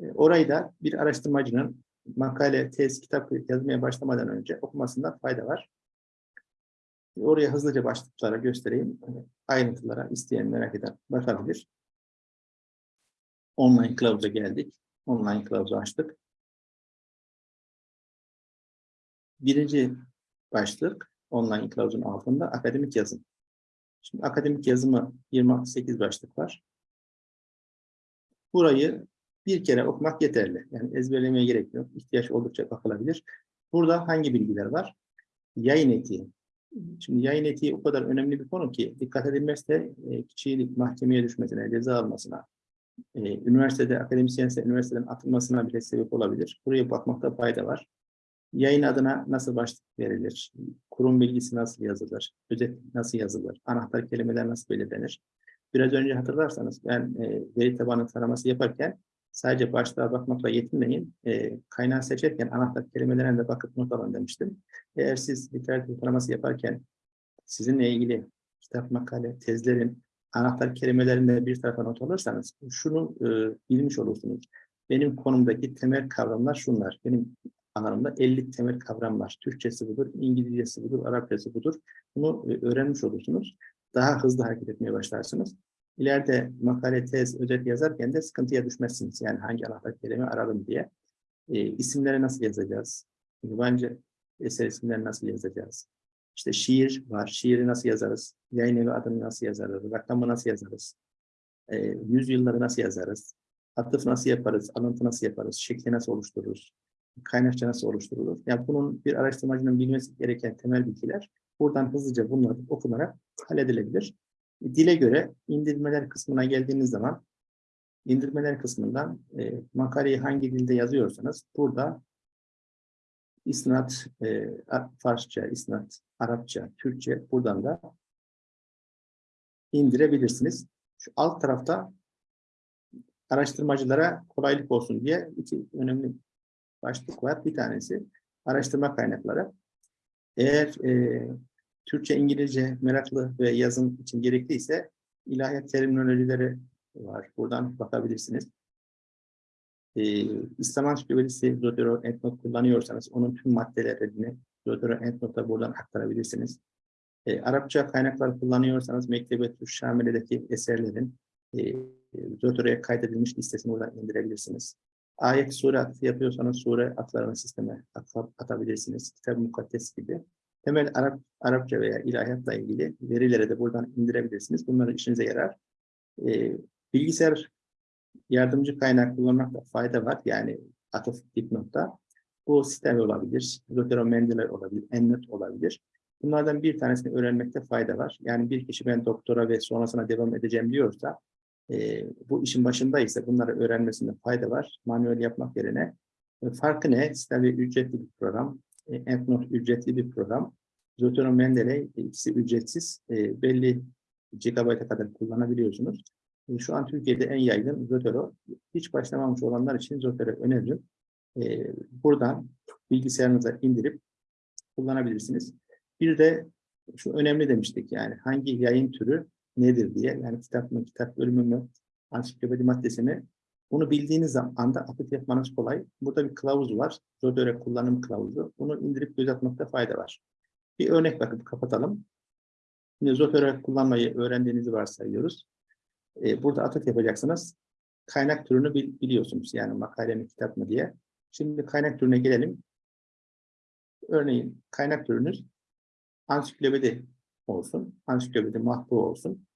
Speaker 1: Ee, orayı da bir araştırmacının makale, tez, kitap yazmaya başlamadan önce okumasında fayda var. Oraya hızlıca başlıklara göstereyim. Ayrıntılara isteyen, merak eden bakabilir. Online kılavuza geldik. Online kılavuzu açtık. Birinci başlık online kılavuzun altında akademik yazım. Şimdi akademik yazımı 28 başlık var. Burayı bir kere okumak yeterli. Yani ezberlemeye gerek yok. İhtiyaç oldukça bakılabilir. Burada hangi bilgiler var? Yayın etiği. Şimdi yayın etiği o kadar önemli bir konu ki dikkat edilmezse e, kişiyi mahkemeye düşmesine, ceza almasına, e, üniversitede akademisyense üniversiteden atılmasına bile sebep olabilir. Buraya bakmakta fayda var. Yayın adına nasıl başlık verilir? Kurum bilgisi nasıl yazılır? Özet nasıl yazılır? Anahtar kelimeler nasıl belirlenir? Biraz önce hatırlarsanız ben e, veri tabanı taraması yaparken sadece başlığa bakmakla yetinmeyin. E, kaynağı seçerken anahtar kelimelerine de bakıp not alın demiştim. Eğer siz literatür taraması yaparken sizinle ilgili kitap, makale, tezlerin anahtar kelimelerinde bir tarafa not alırsanız şunu e, bilmiş olursunuz. Benim konumdaki temel kavramlar şunlar. Benim alanımda 50 temel kavram var. Türkçesi budur, İngilizcesi budur, Arapçası budur. Bunu e, öğrenmiş olursunuz. Daha hızlı hareket etmeye başlarsınız. İleride makale, tez, özet yazarken de sıkıntıya düşmezsiniz. Yani hangi anahtar kelime ararım diye. E, isimleri nasıl yazacağız? Yabancı eser isimleri nasıl yazacağız? İşte şiir var. Şiiri nasıl yazarız? Yayın evi adını nasıl yazarız? Rakamı nasıl yazarız? E, yüzyılları nasıl yazarız? Atıf nasıl yaparız? Alıntı nasıl yaparız? Şekli nasıl oluştururuz? Kaynakça nasıl oluşturulur? Yani bunun bir araştırmacının bilmesi gereken temel bilgiler buradan hızlıca bunlar okunarak halledilebilir. Dile göre indirmeler kısmına geldiğiniz zaman indirmeler kısmından e, makaleyi hangi dilde yazıyorsanız burada isnat, e, Farsça, isnat, Arapça, Türkçe buradan da indirebilirsiniz. Şu alt tarafta araştırmacılara kolaylık olsun diye iki önemli başlık var. Bir tanesi araştırma kaynakları. Eğer e, Türkçe, İngilizce meraklı ve yazım için gerekliyse ilahiyat terminolojileri var. Buradan bakabilirsiniz. Ee, İslam Ansiklopedisi Zotero Endnote kullanıyorsanız onun tüm maddelerini Zotero Endnote'a buradan aktarabilirsiniz. E, Arapça kaynaklar kullanıyorsanız Mektebetü Şamile'deki eserlerin e, Zotoro'ya kaydedilmiş listesini buradan indirebilirsiniz. Ayet sure atıfı yapıyorsanız sure atlarını sisteme at- atabilirsiniz. Kitab-ı Mukaddes gibi. Temel Arap, Arapça veya ilahiyatla ilgili verileri de buradan indirebilirsiniz. Bunların işinize yarar. E, bilgisayar yardımcı kaynak kullanmakta fayda var. Yani atıf dipnotta. Bu sistem olabilir, Zotero Mendeler olabilir, Endnote olabilir. Bunlardan bir tanesini öğrenmekte fayda var. Yani bir kişi ben doktora ve sonrasına devam edeceğim diyorsa, e, bu işin başındaysa bunları öğrenmesinde fayda var. Manuel yapmak yerine. E, farkı ne? Sistem ücretli bir program. Endnote ücretli bir program. Zotero Mendeley e, ikisi ücretsiz. E, belli gigabayta kadar kullanabiliyorsunuz. E, Şu an Türkiye'de en yaygın Zotero. Hiç başlamamış olanlar için Zotero öneririm. E, buradan bilgisayarınıza indirip kullanabilirsiniz. Bir de şu önemli demiştik yani hangi yayın türü nedir diye. Yani kitap mı, kitap bölümü mü, ansiklopedi maddesi mi? Bunu bildiğiniz anda atıf yapmanız kolay. Burada bir kılavuz var. Zotero kullanım kılavuzu. Bunu indirip göz atmakta fayda var. Bir örnek bakıp kapatalım. Şimdi Zotero kullanmayı öğrendiğinizi varsayıyoruz. E, burada atıf yapacaksınız. Kaynak türünü bil- biliyorsunuz. Yani makale mi, kitap mı diye. Şimdi kaynak türüne gelelim. Örneğin kaynak türünüz ansiklopedi olsun. Ansiklopedi matbu olsun.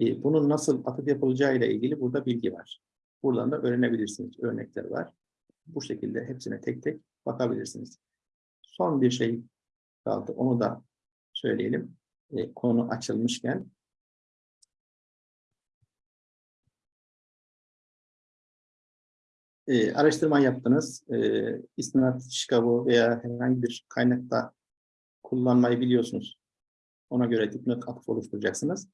Speaker 1: E, bunun nasıl atıf yapılacağı ile ilgili burada bilgi var. Buradan da öğrenebilirsiniz. Örnekler var. Bu şekilde hepsine tek tek bakabilirsiniz. Son bir şey kaldı. Onu da söyleyelim. E, konu açılmışken. E, araştırma yaptınız. E, istinat, Chicago veya herhangi bir kaynakta kullanmayı biliyorsunuz. Ona göre dipnot atıf oluşturacaksınız.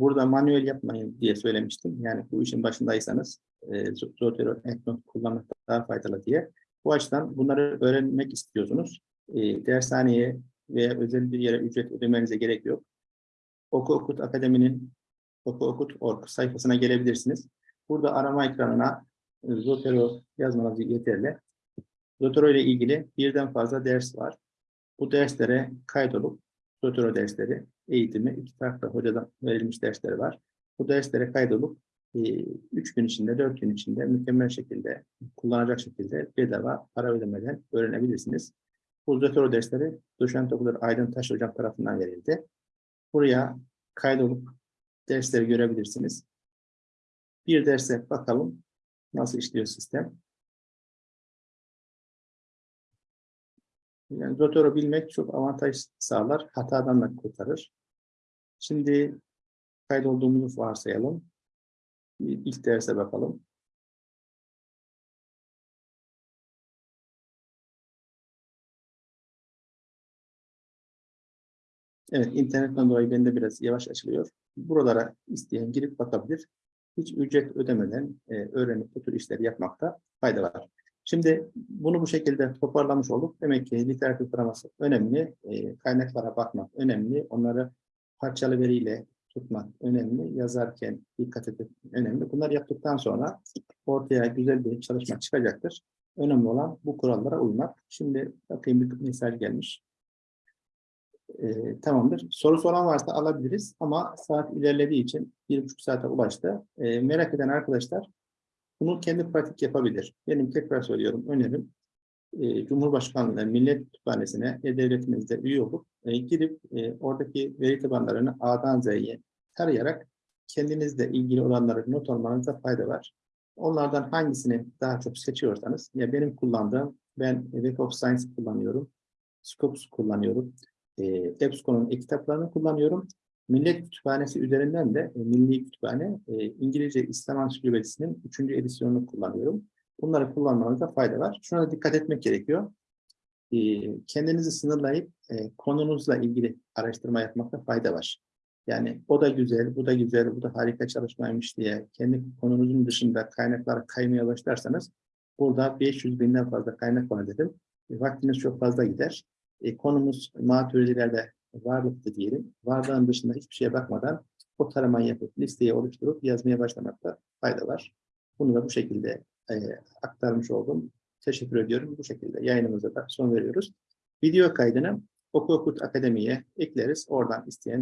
Speaker 1: Burada manuel yapmayın diye söylemiştim. Yani bu işin başındaysanız e, Zotero, Endnote kullanmak daha faydalı diye. Bu açıdan bunları öğrenmek istiyorsunuz. E, dershaneye veya özel bir yere ücret ödemenize gerek yok. Oku Okut Akademi'nin Oku Okut.org sayfasına gelebilirsiniz. Burada arama ekranına e, Zotero yazmanız yeterli. Zotero ile ilgili birden fazla ders var. Bu derslere kaydolup Zotero dersleri, eğitimi iki farklı hocadan verilmiş dersleri var. Bu derslere kaydolup e, üç gün içinde, dört gün içinde mükemmel şekilde, kullanacak şekilde bedava para ödemeden öğrenebilirsiniz. Bu Zotero dersleri Doşent Okulu Aydın Taş Hocam tarafından verildi. Buraya kaydolup dersleri görebilirsiniz. Bir derse bakalım nasıl işliyor sistem. Yani Zotero bilmek çok avantaj sağlar, hatadan da kurtarır. Şimdi kaydolduğumuzu varsayalım. İlk derse bakalım. Evet, internetten dolayı bende biraz yavaş açılıyor. Buralara isteyen girip bakabilir. Hiç ücret ödemeden e, öğrenip bu tür işleri yapmakta fayda var. Şimdi bunu bu şekilde toparlamış olduk. Demek ki literatür taraması önemli, e, kaynaklara bakmak önemli, onları parçalı veriyle tutmak önemli, yazarken dikkat etmek önemli. Bunları yaptıktan sonra ortaya güzel bir çalışma çıkacaktır. Önemli olan bu kurallara uymak. Şimdi bakayım bir mesaj gelmiş. E, tamamdır. Sorusu olan varsa alabiliriz ama saat ilerlediği için bir buçuk saate ulaştı. E, merak eden arkadaşlar bunu kendi pratik yapabilir. Benim tekrar söylüyorum önerim. E, Cumhurbaşkanlığı Millet Kütüphanesi'ne e-devletimizde üye olup e, girip e, oradaki veri tabanlarını A'dan Z'ye tarayarak kendinizle ilgili olanları not almanızda fayda var. Onlardan hangisini daha çok seçiyorsanız, ya benim kullandığım, ben Web of Science kullanıyorum, Scopus kullanıyorum, e, EBSCO'nun e-kitaplarını kullanıyorum. Millet Kütüphanesi üzerinden de e, Milli Kütüphane e, İngilizce İslam Ansiklopedisi'nin 3. edisyonunu kullanıyorum. Bunları kullanmanızda fayda var. Şuna da dikkat etmek gerekiyor. E, kendinizi sınırlayıp konunuzla ilgili araştırma yapmakta fayda var. Yani o da güzel, bu da güzel, bu da harika çalışmaymış diye kendi konunuzun dışında kaynaklara kaymaya başlarsanız burada 500 binden fazla kaynak var dedim. Vaktiniz çok fazla gider. E, konumuz maturidilerde varlıktı diyelim. Varlığın dışında hiçbir şeye bakmadan o taramayı yapıp listeyi oluşturup yazmaya başlamakta fayda var. Bunu da bu şekilde e, aktarmış oldum. Teşekkür ediyorum. Bu şekilde yayınımıza da son veriyoruz. Video kaydını Oku Okut Akademi'ye ekleriz. Oradan isteyen